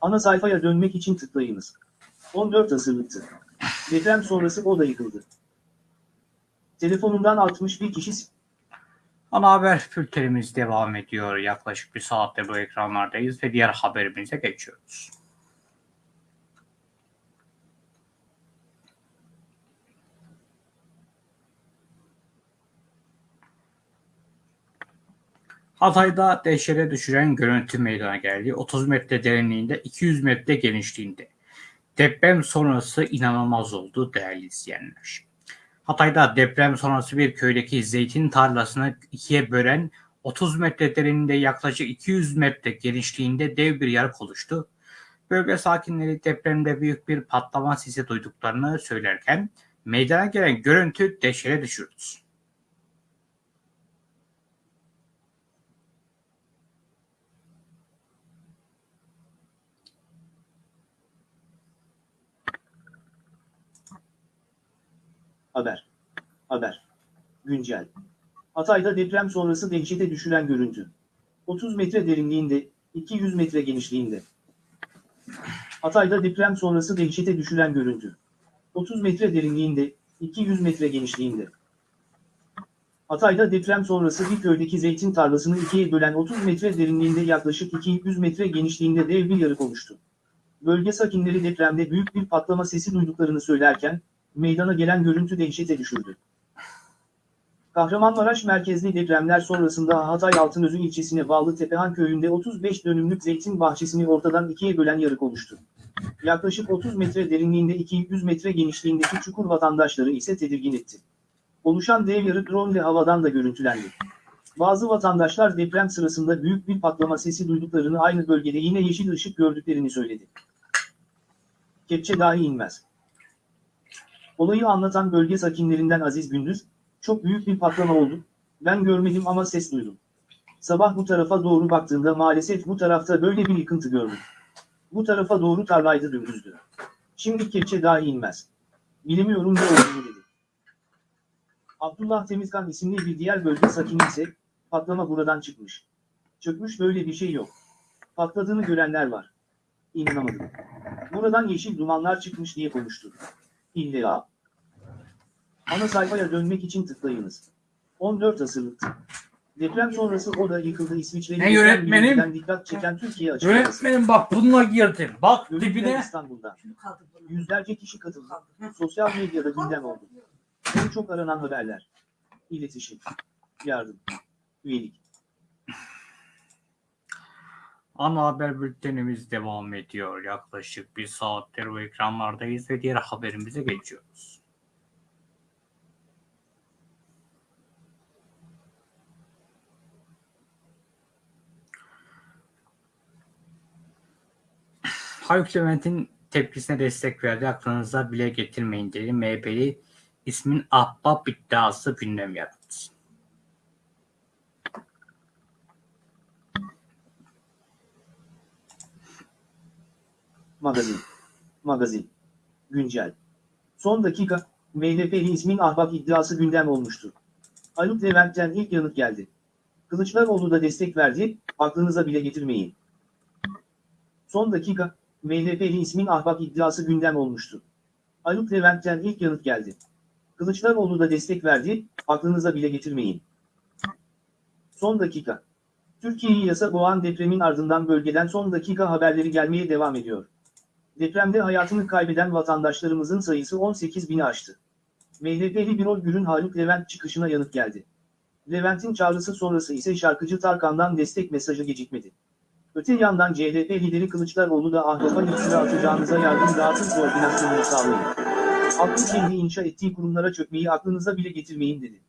Ana sayfaya dönmek için tıklayınız. 14 asırlıktı. Deprem sonrası o da yıkıldı. Telefonundan 61 kişi Ana haber bültenimiz devam ediyor. Yaklaşık bir saatte bu ekranlardayız ve diğer haberimize geçiyoruz. Hatay'da dehşete düşüren görüntü meydana geldi. 30 metre derinliğinde, 200 metre genişliğinde. Deprem sonrası inanılmaz oldu değerli izleyenler. Hatay'da deprem sonrası bir köydeki zeytin tarlasını ikiye bölen 30 metre derinliğinde yaklaşık 200 metre genişliğinde dev bir yarık oluştu. Bölge sakinleri depremde büyük bir patlama sesi duyduklarını söylerken meydana gelen görüntü dehşete düşürdü. Haber. Haber. Güncel. Hatay'da deprem sonrası dehşete düşüren görüntü. 30 metre derinliğinde, 200 metre genişliğinde. Hatay'da deprem sonrası dehşete düşüren görüntü. 30 metre derinliğinde, 200 metre genişliğinde. Hatay'da deprem sonrası bir köydeki zeytin tarlasını ikiye bölen 30 metre derinliğinde yaklaşık 200 metre genişliğinde dev bir yarık oluştu. Bölge sakinleri depremde büyük bir patlama sesi duyduklarını söylerken, meydana gelen görüntü dehşete düşürdü. Kahramanmaraş merkezli depremler sonrasında Hatay Altınözü ilçesine bağlı Tepehan köyünde 35 dönümlük zeytin bahçesini ortadan ikiye bölen yarık oluştu. Yaklaşık 30 metre derinliğinde 200 metre genişliğindeki çukur vatandaşları ise tedirgin etti. Oluşan dev yarık drone ile havadan da görüntülendi. Bazı vatandaşlar deprem sırasında büyük bir patlama sesi duyduklarını aynı bölgede yine yeşil ışık gördüklerini söyledi. Kepçe dahi inmez. Olayı anlatan bölge sakinlerinden Aziz Gündüz, çok büyük bir patlama oldu, ben görmedim ama ses duydum. Sabah bu tarafa doğru baktığımda maalesef bu tarafta böyle bir yıkıntı gördüm. Bu tarafa doğru tarlaydı dümdüzdü. Şimdi kepçe dahi inmez. Bilemiyorum ne olduğunu dedi. Abdullah Temizkan isimli bir diğer bölge sakini ise, patlama buradan çıkmış. Çökmüş böyle bir şey yok. Patladığını görenler var. İnanamadım. Buradan yeşil dumanlar çıkmış diye konuştu. İlla. Ana sayfaya dönmek için tıklayınız. 14 asırlıktı. Deprem sonrası o da yıkıldı İsviçre'nin Ne yönetmenim? dikkat çeken Türkiye açıklaması. Yönetmenim bak bununla girdim. Bak Görüntüler dibine. İstanbul'da. Yüzlerce kişi katıldı. Sosyal medyada gündem oldu. En çok aranan haberler. İletişim. Yardım. Üyelik. Ana haber bültenimiz devam ediyor. Yaklaşık bir saattir bu ekranlardayız ve diğer haberimize geçiyoruz. Haluk Levent'in tepkisine destek verdi. Aklınıza bile getirmeyin dedi. MHP'li ismin ahbap iddiası gündem yarattı. Magazin. Magazin. Güncel. Son dakika, MHP'li ahbap iddiası gündem olmuştu. Haluk Levent'ten ilk yanıt geldi. Kılıçdaroğlu da destek verdi, aklınıza bile getirmeyin. Son dakika, MHP'li ismin ahbap iddiası gündem olmuştu. Haluk Levent'ten ilk yanıt geldi. Kılıçdaroğlu da destek verdi, aklınıza bile getirmeyin. Son dakika. Türkiye'yi yasa boğan depremin ardından bölgeden son dakika haberleri gelmeye devam ediyor. Depremde hayatını kaybeden vatandaşlarımızın sayısı 18 bini aştı. MHP'li Birol Gür'ün Haluk Levent çıkışına yanıt geldi. Levent'in çağrısı sonrası ise şarkıcı Tarkan'dan destek mesajı gecikmedi. Öte yandan CHP lideri Kılıçdaroğlu da ahbafa iftira atacağınıza yardım dağıtım koordinasyonunu sağlayın. Halkın kendi inşa ettiği kurumlara çökmeyi aklınıza bile getirmeyin dedi.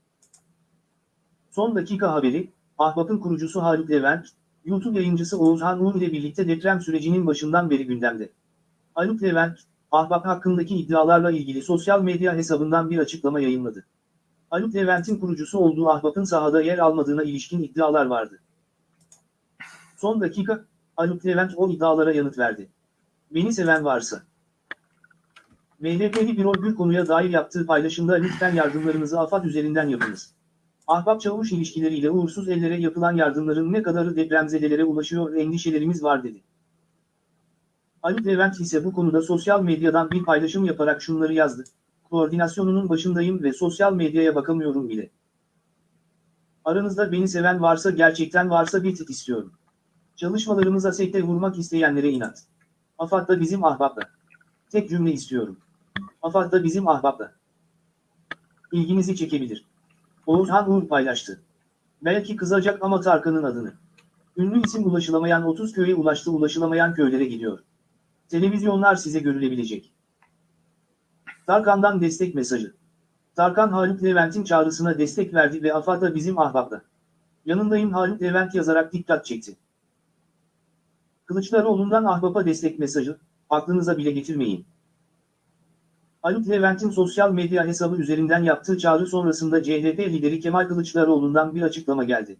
Son dakika haberi, Ahbap'ın kurucusu Haluk Levent, YouTube yayıncısı Oğuzhan Uğur ile birlikte deprem sürecinin başından beri gündemde. Haluk Levent, Ahbap hakkındaki iddialarla ilgili sosyal medya hesabından bir açıklama yayınladı. Haluk Levent'in kurucusu olduğu Ahbap'ın sahada yer almadığına ilişkin iddialar vardı. Son dakika, Haluk Levent o iddialara yanıt verdi. Beni seven varsa. MHP'li Birol Gül konuya dair yaptığı paylaşımda lütfen yardımlarınızı AFAD üzerinden yapınız. Ahbap çavuş ilişkileriyle uğursuz ellere yapılan yardımların ne kadarı depremzedelere ulaşıyor endişelerimiz var dedi. Ali Levent ise bu konuda sosyal medyadan bir paylaşım yaparak şunları yazdı. Koordinasyonunun başındayım ve sosyal medyaya bakamıyorum bile. Aranızda beni seven varsa gerçekten varsa bir tık istiyorum. Çalışmalarımıza sekte vurmak isteyenlere inat. AFAD da bizim ahbapla. Tek cümle istiyorum. AFAD da bizim ahbapla. İlginizi çekebilir. Oğuzhan Uğur paylaştı. Belki kızacak ama Tarkan'ın adını. Ünlü isim ulaşılamayan 30 köye ulaştı ulaşılamayan köylere gidiyor. Televizyonlar size görülebilecek. Tarkan'dan destek mesajı. Tarkan Haluk Levent'in çağrısına destek verdi ve AFAD da bizim ahbapla. Yanındayım Haluk Levent yazarak dikkat çekti. Kılıçdaroğlu'ndan ahbapa destek mesajı, aklınıza bile getirmeyin. Haluk Levent'in sosyal medya hesabı üzerinden yaptığı çağrı sonrasında CHP lideri Kemal Kılıçdaroğlu'ndan bir açıklama geldi.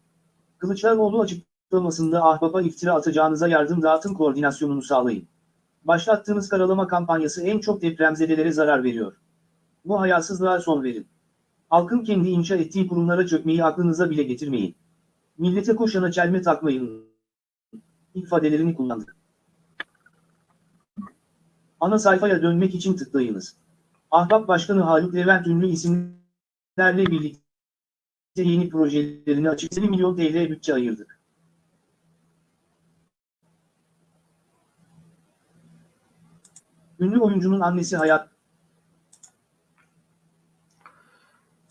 Kılıçdaroğlu açıklamasında ahbapa iftira atacağınıza yardım dağıtım koordinasyonunu sağlayın. Başlattığınız karalama kampanyası en çok depremzedelere zarar veriyor. Bu hayasızlığa son verin. Halkın kendi inşa ettiği kurumlara çökmeyi aklınıza bile getirmeyin. Millete koşana çelme takmayın. ifadelerini kullandı. Ana sayfaya dönmek için tıklayınız. Ahbap Başkanı Haluk Levent ünlü isimlerle birlikte yeni projelerini açık 50 milyon TL bütçe ayırdık. Ünlü oyuncunun annesi Hayat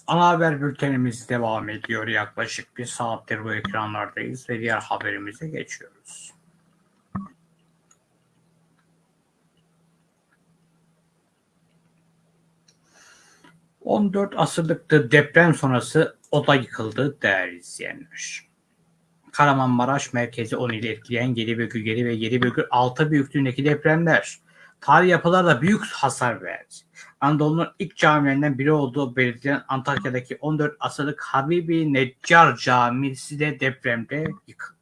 Ana haber bültenimiz devam ediyor. Yaklaşık bir saattir bu ekranlardayız ve diğer haberimize geçiyoruz. ...14 asırlıktı deprem sonrası oda yıkıldı değerli izleyenler. Kahramanmaraş merkezi 10 ili etkileyen 7,7 ve 7,6 büyüklüğündeki depremler tarihi yapılarda büyük hasar verdi. Anadolu'nun ilk camilerinden biri olduğu belirtilen Antakya'daki 14 asırlık Habibi Neccar Camisi de depremde yıkıldı.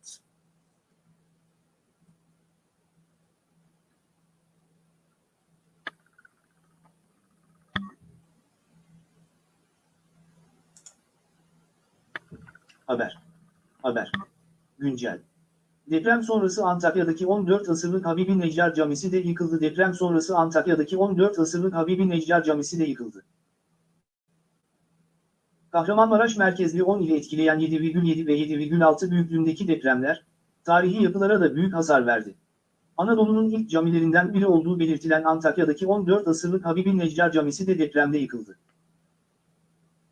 Haber. Haber. Güncel. Deprem sonrası Antakya'daki 14 asırlık Habibi Neccar Camisi de yıkıldı. Deprem sonrası Antakya'daki 14 asırlık Habibi Neccar Camisi de yıkıldı. Kahramanmaraş merkezli 10 ili etkileyen 7,7 ve 7,6 büyüklüğündeki depremler, tarihi yapılara da büyük hasar verdi. Anadolu'nun ilk camilerinden biri olduğu belirtilen Antakya'daki 14 asırlık Habibi Neccar Camisi de depremde yıkıldı.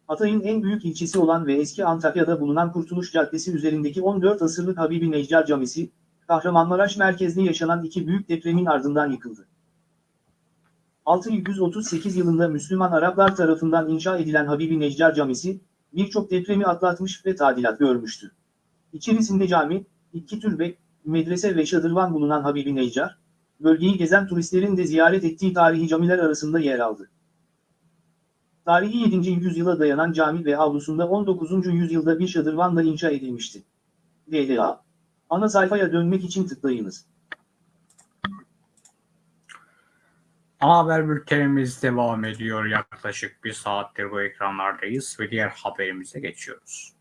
Hatay'ın en büyük ilçesi olan ve eski Antakya'da bulunan Kurtuluş Caddesi üzerindeki 14 asırlık Habibi Neccar Camisi, Kahramanmaraş merkezli yaşanan iki büyük depremin ardından yıkıldı. 638 yılında Müslüman Araplar tarafından inşa edilen Habibi Neccar Camisi, birçok depremi atlatmış ve tadilat görmüştü. İçerisinde cami, iki türbe, medrese ve şadırvan bulunan Habibi Neccar, bölgeyi gezen turistlerin de ziyaret ettiği tarihi camiler arasında yer aldı. Tarihi 7. yüzyıla dayanan cami ve avlusunda 19. yüzyılda bir şadırvanla inşa edilmişti. DDA. Ana sayfaya dönmek için tıklayınız. Ana haber bültenimiz devam ediyor. Yaklaşık bir saattir bu ekranlardayız ve diğer haberimize geçiyoruz.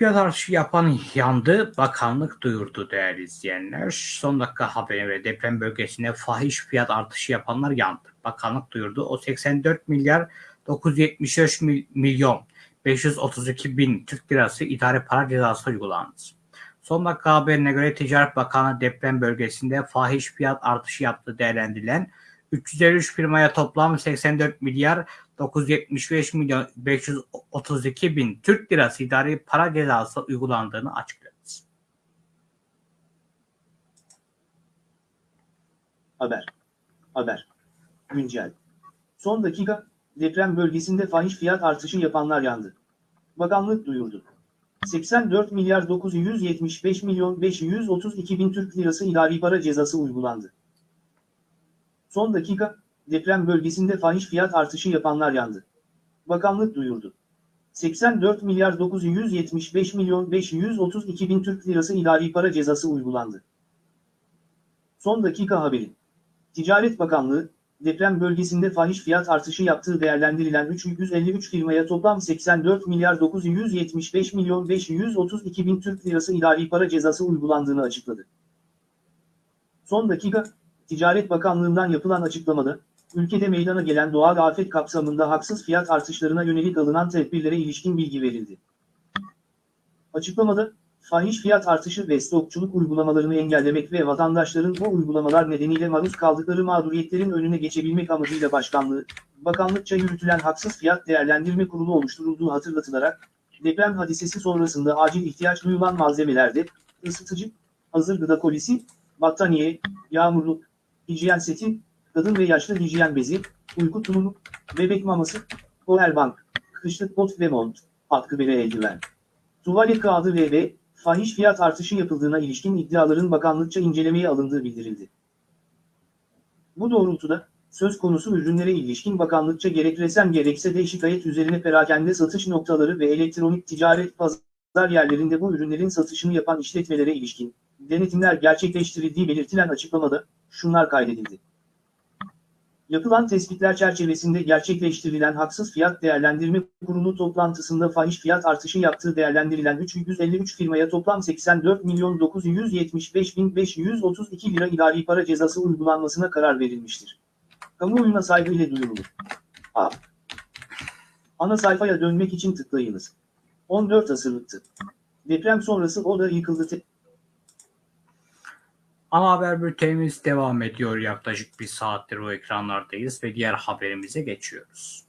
Fiyat artışı yapan yandı, bakanlık duyurdu değerli izleyenler. Son dakika haberi ve deprem bölgesinde fahiş fiyat artışı yapanlar yandı. Bakanlık duyurdu. O 84 milyar 975 milyon 532 bin Türk lirası idare para cezası uygulandı. Son dakika haberine göre Ticaret Bakanı deprem bölgesinde fahiş fiyat artışı yaptığı değerlendirilen 353 firmaya toplam 84 milyar 975 milyon 532 bin Türk lirası idari para cezası uygulandığını açıkladı. Haber. Haber. Güncel. Son dakika, deprem bölgesinde fahiş fiyat artışı yapanlar yandı. Bakanlık duyurdu. 84 milyar 975 milyon 532 bin Türk lirası idari para cezası uygulandı. Son dakika, deprem bölgesinde fahiş fiyat artışı yapanlar yandı. Bakanlık duyurdu. 84 milyar 975 milyon 532 bin Türk lirası idari para cezası uygulandı. Son dakika haberi. Ticaret Bakanlığı, deprem bölgesinde fahiş fiyat artışı yaptığı değerlendirilen 353 firmaya toplam 84 milyar 975 milyon 532 bin Türk lirası idari para cezası uygulandığını açıkladı. Son dakika, Ticaret Bakanlığı'ndan yapılan açıklamada, ülkede meydana gelen doğal afet kapsamında haksız fiyat artışlarına yönelik alınan tedbirlere ilişkin bilgi verildi. Açıklamada, fahiş fiyat artışı ve stokçuluk uygulamalarını engellemek ve vatandaşların bu uygulamalar nedeniyle maruz kaldıkları mağduriyetlerin önüne geçebilmek amacıyla başkanlığı, bakanlıkça yürütülen haksız fiyat değerlendirme kurulu oluşturulduğu hatırlatılarak, deprem hadisesi sonrasında acil ihtiyaç duyulan malzemelerde, ısıtıcı, hazır gıda kolisi, battaniye, yağmurluk, hijyen seti, kadın ve yaşlı hijyen bezi, uyku tulumu, bebek maması, powerbank, kışlık bot ve mont, atkı bere eldiven. Tuvalet kağıdı ve ve fahiş fiyat artışı yapıldığına ilişkin iddiaların bakanlıkça incelemeye alındığı bildirildi. Bu doğrultuda, söz konusu ürünlere ilişkin bakanlıkça gerek resen gerekse de şikayet üzerine perakende satış noktaları ve elektronik ticaret pazar yerlerinde bu ürünlerin satışını yapan işletmelere ilişkin denetimler gerçekleştirildiği belirtilen açıklamada şunlar kaydedildi. Yapılan tespitler çerçevesinde gerçekleştirilen haksız fiyat değerlendirme kurulu toplantısında fahiş fiyat artışı yaptığı değerlendirilen 353 firmaya toplam 84 milyon 975 bin 532 lira idari para cezası uygulanmasına karar verilmiştir. Kamuoyuna saygı ile duyurulur. A. Ana sayfaya dönmek için tıklayınız. 14 asırlıktı. Deprem sonrası o da yıkıldı. Ana haber bültenimiz devam ediyor. Yaklaşık bir saattir o ekranlardayız ve diğer haberimize geçiyoruz.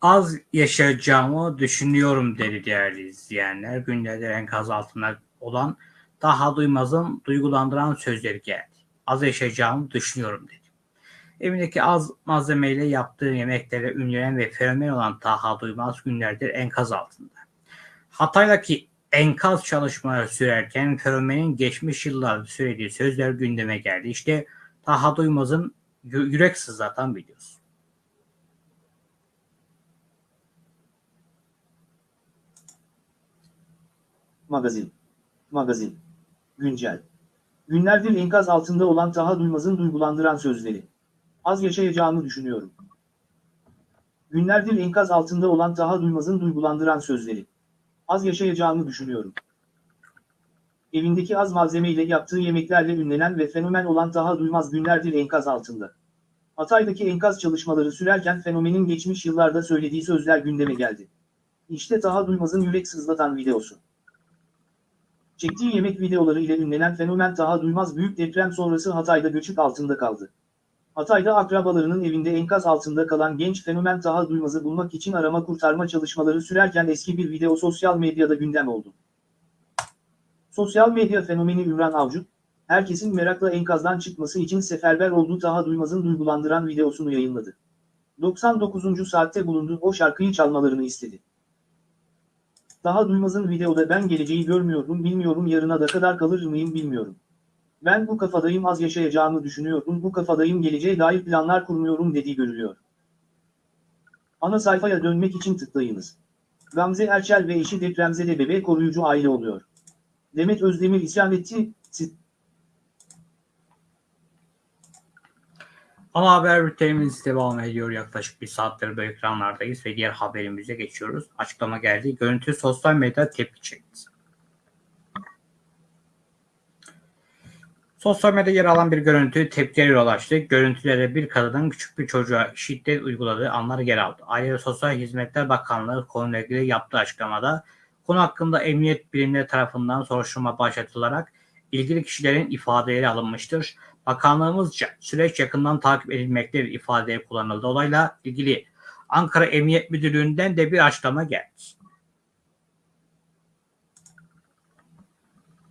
Az yaşayacağımı düşünüyorum dedi değerli izleyenler. Günlerdir enkaz altında olan Taha Duymaz'ın duygulandıran sözleri geldi. Az yaşayacağımı düşünüyorum dedi. Evindeki az malzemeyle yaptığı yemeklere ünlenen ve fenomen olan Taha Duymaz günlerdir enkaz altında. Hatay'daki enkaz çalışmaları sürerken fenomenin geçmiş yıllarda söylediği sözler gündeme geldi. İşte Taha Duymaz'ın yü- yürek sızlatan videosu. Magazin. Magazin. Güncel. Günlerdir enkaz altında olan Taha Duymaz'ın duygulandıran sözleri. Az yaşayacağımı düşünüyorum. Günlerdir enkaz altında olan Taha Duymaz'ın duygulandıran sözleri. Az yaşayacağımı düşünüyorum. Evindeki az malzemeyle yaptığı yemeklerle ünlenen ve fenomen olan Taha Duymaz günlerdir enkaz altında. Hatay'daki enkaz çalışmaları sürerken fenomenin geçmiş yıllarda söylediği sözler gündeme geldi. İşte Taha Duymaz'ın yürek sızlatan videosu. Çektiği yemek videoları ile ünlenen fenomen Taha Duymaz büyük deprem sonrası Hatay'da göçük altında kaldı. Hatay'da akrabalarının evinde enkaz altında kalan genç fenomen Taha Duymaz'ı bulmak için arama kurtarma çalışmaları sürerken eski bir video sosyal medyada gündem oldu. Sosyal medya fenomeni Ümran Avcı, herkesin merakla enkazdan çıkması için seferber olduğu Taha Duymaz'ın duygulandıran videosunu yayınladı. 99. saatte bulunduğu o şarkıyı çalmalarını istedi. Daha Duymaz'ın videoda ben geleceği görmüyorum bilmiyorum yarına da kadar kalır mıyım bilmiyorum. Ben bu kafadayım az yaşayacağımı düşünüyorum bu kafadayım geleceğe dair planlar kurmuyorum dediği görülüyor. Ana sayfaya dönmek için tıklayınız. Gamze Erçel ve eşi depremzede bebe koruyucu aile oluyor. Demet Özdemir isyan etti, Ana haber bültenimiz devam ediyor. Yaklaşık bir saattir bu ekranlardayız ve diğer haberimize geçiyoruz. Açıklama geldi. Görüntü sosyal medyada tepki çekti. Sosyal medyada yer alan bir görüntü tepkilere yol açtı. Görüntülere bir kadının küçük bir çocuğa şiddet uyguladığı anlar yer aldı. Aile ve Sosyal Hizmetler Bakanlığı konuyla ilgili yaptığı açıklamada konu hakkında emniyet birimleri tarafından soruşturma başlatılarak ilgili kişilerin ifadeleri alınmıştır. Bakanlığımızca süreç yakından takip edilmektedir ifadeleri kullanıldı. Olayla ilgili Ankara Emniyet Müdürlüğü'nden de bir açıklama geldi.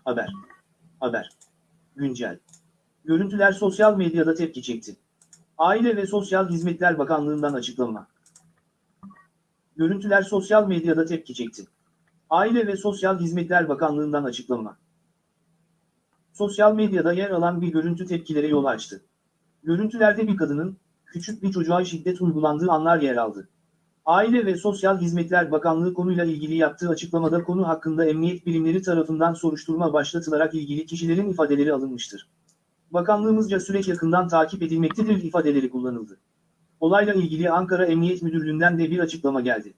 Haber. Haber. Güncel. Görüntüler sosyal medyada tepki çekti. Aile ve Sosyal Hizmetler Bakanlığı'ndan açıklama. Görüntüler sosyal medyada tepki çekti. Aile ve Sosyal Hizmetler Bakanlığı'ndan açıklama. Sosyal medyada yer alan bir görüntü tepkilere yol açtı. Görüntülerde bir kadının, küçük bir çocuğa şiddet uygulandığı anlar yer aldı. Aile ve Sosyal Hizmetler Bakanlığı konuyla ilgili yaptığı açıklamada konu hakkında emniyet birimleri tarafından soruşturma başlatılarak ilgili kişilerin ifadeleri alınmıştır. Bakanlığımızca süreç yakından takip edilmektedir ifadeleri kullanıldı. Olayla ilgili Ankara Emniyet Müdürlüğü'nden de bir açıklama geldi.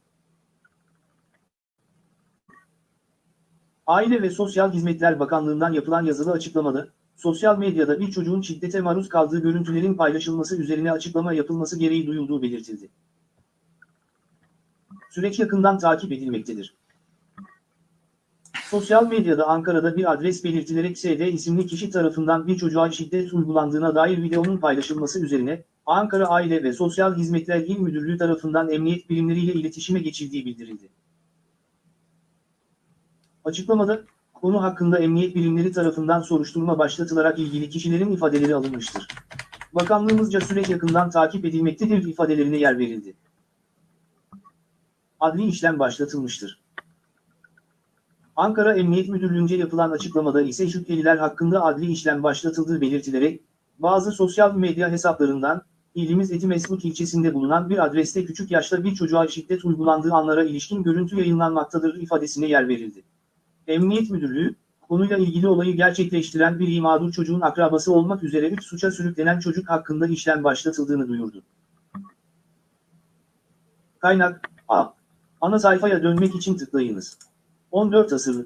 Aile ve Sosyal Hizmetler Bakanlığı'ndan yapılan yazılı açıklamada, sosyal medyada bir çocuğun şiddete maruz kaldığı görüntülerin paylaşılması üzerine açıklama yapılması gereği duyulduğu belirtildi. Süreç yakından takip edilmektedir. Sosyal medyada Ankara'da bir adres belirtilerek SD isimli kişi tarafından bir çocuğa şiddet uygulandığına dair videonun paylaşılması üzerine, Ankara Aile ve Sosyal Hizmetler İl Müdürlüğü tarafından emniyet birimleriyle iletişime geçildiği bildirildi. Açıklamada, konu hakkında emniyet birimleri tarafından soruşturma başlatılarak ilgili kişilerin ifadeleri alınmıştır. Bakanlığımızca süreç yakından takip edilmektedir ifadelerine yer verildi. Adli işlem başlatılmıştır. Ankara Emniyet Müdürlüğü'nce yapılan açıklamada ise şüpheliler hakkında adli işlem başlatıldığı belirtilerek, bazı sosyal medya hesaplarından, ilimiz Etimesgut ilçesinde bulunan bir adreste küçük yaşta bir çocuğa şiddet uygulandığı anlara ilişkin görüntü yayınlanmaktadır ifadesine yer verildi. Emniyet Müdürlüğü, konuyla ilgili olayı gerçekleştiren bir mağdur çocuğun akrabası olmak üzere 3 suça sürüklenen çocuk hakkında işlem başlatıldığını duyurdu. Kaynak, A. Ana sayfaya dönmek için tıklayınız. 14 asırı.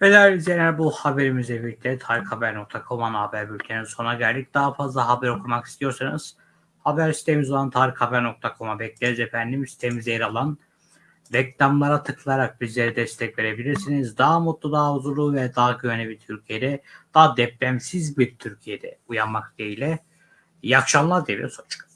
Ve değerli izleyenler bu haberimizle birlikte tarikhaber.com ana haber bülteninin sona geldik. Daha fazla haber okumak istiyorsanız haber sitemiz olan tarikhaber.com'a bekleriz efendim. Sitemizde yer alan Reklamlara tıklayarak bizlere destek verebilirsiniz. Daha mutlu, daha huzurlu ve daha güvenli bir Türkiye'de, daha depremsiz bir Türkiye'de uyanmak dileğiyle. İyi akşamlar diliyoruz. Hoşçakalın.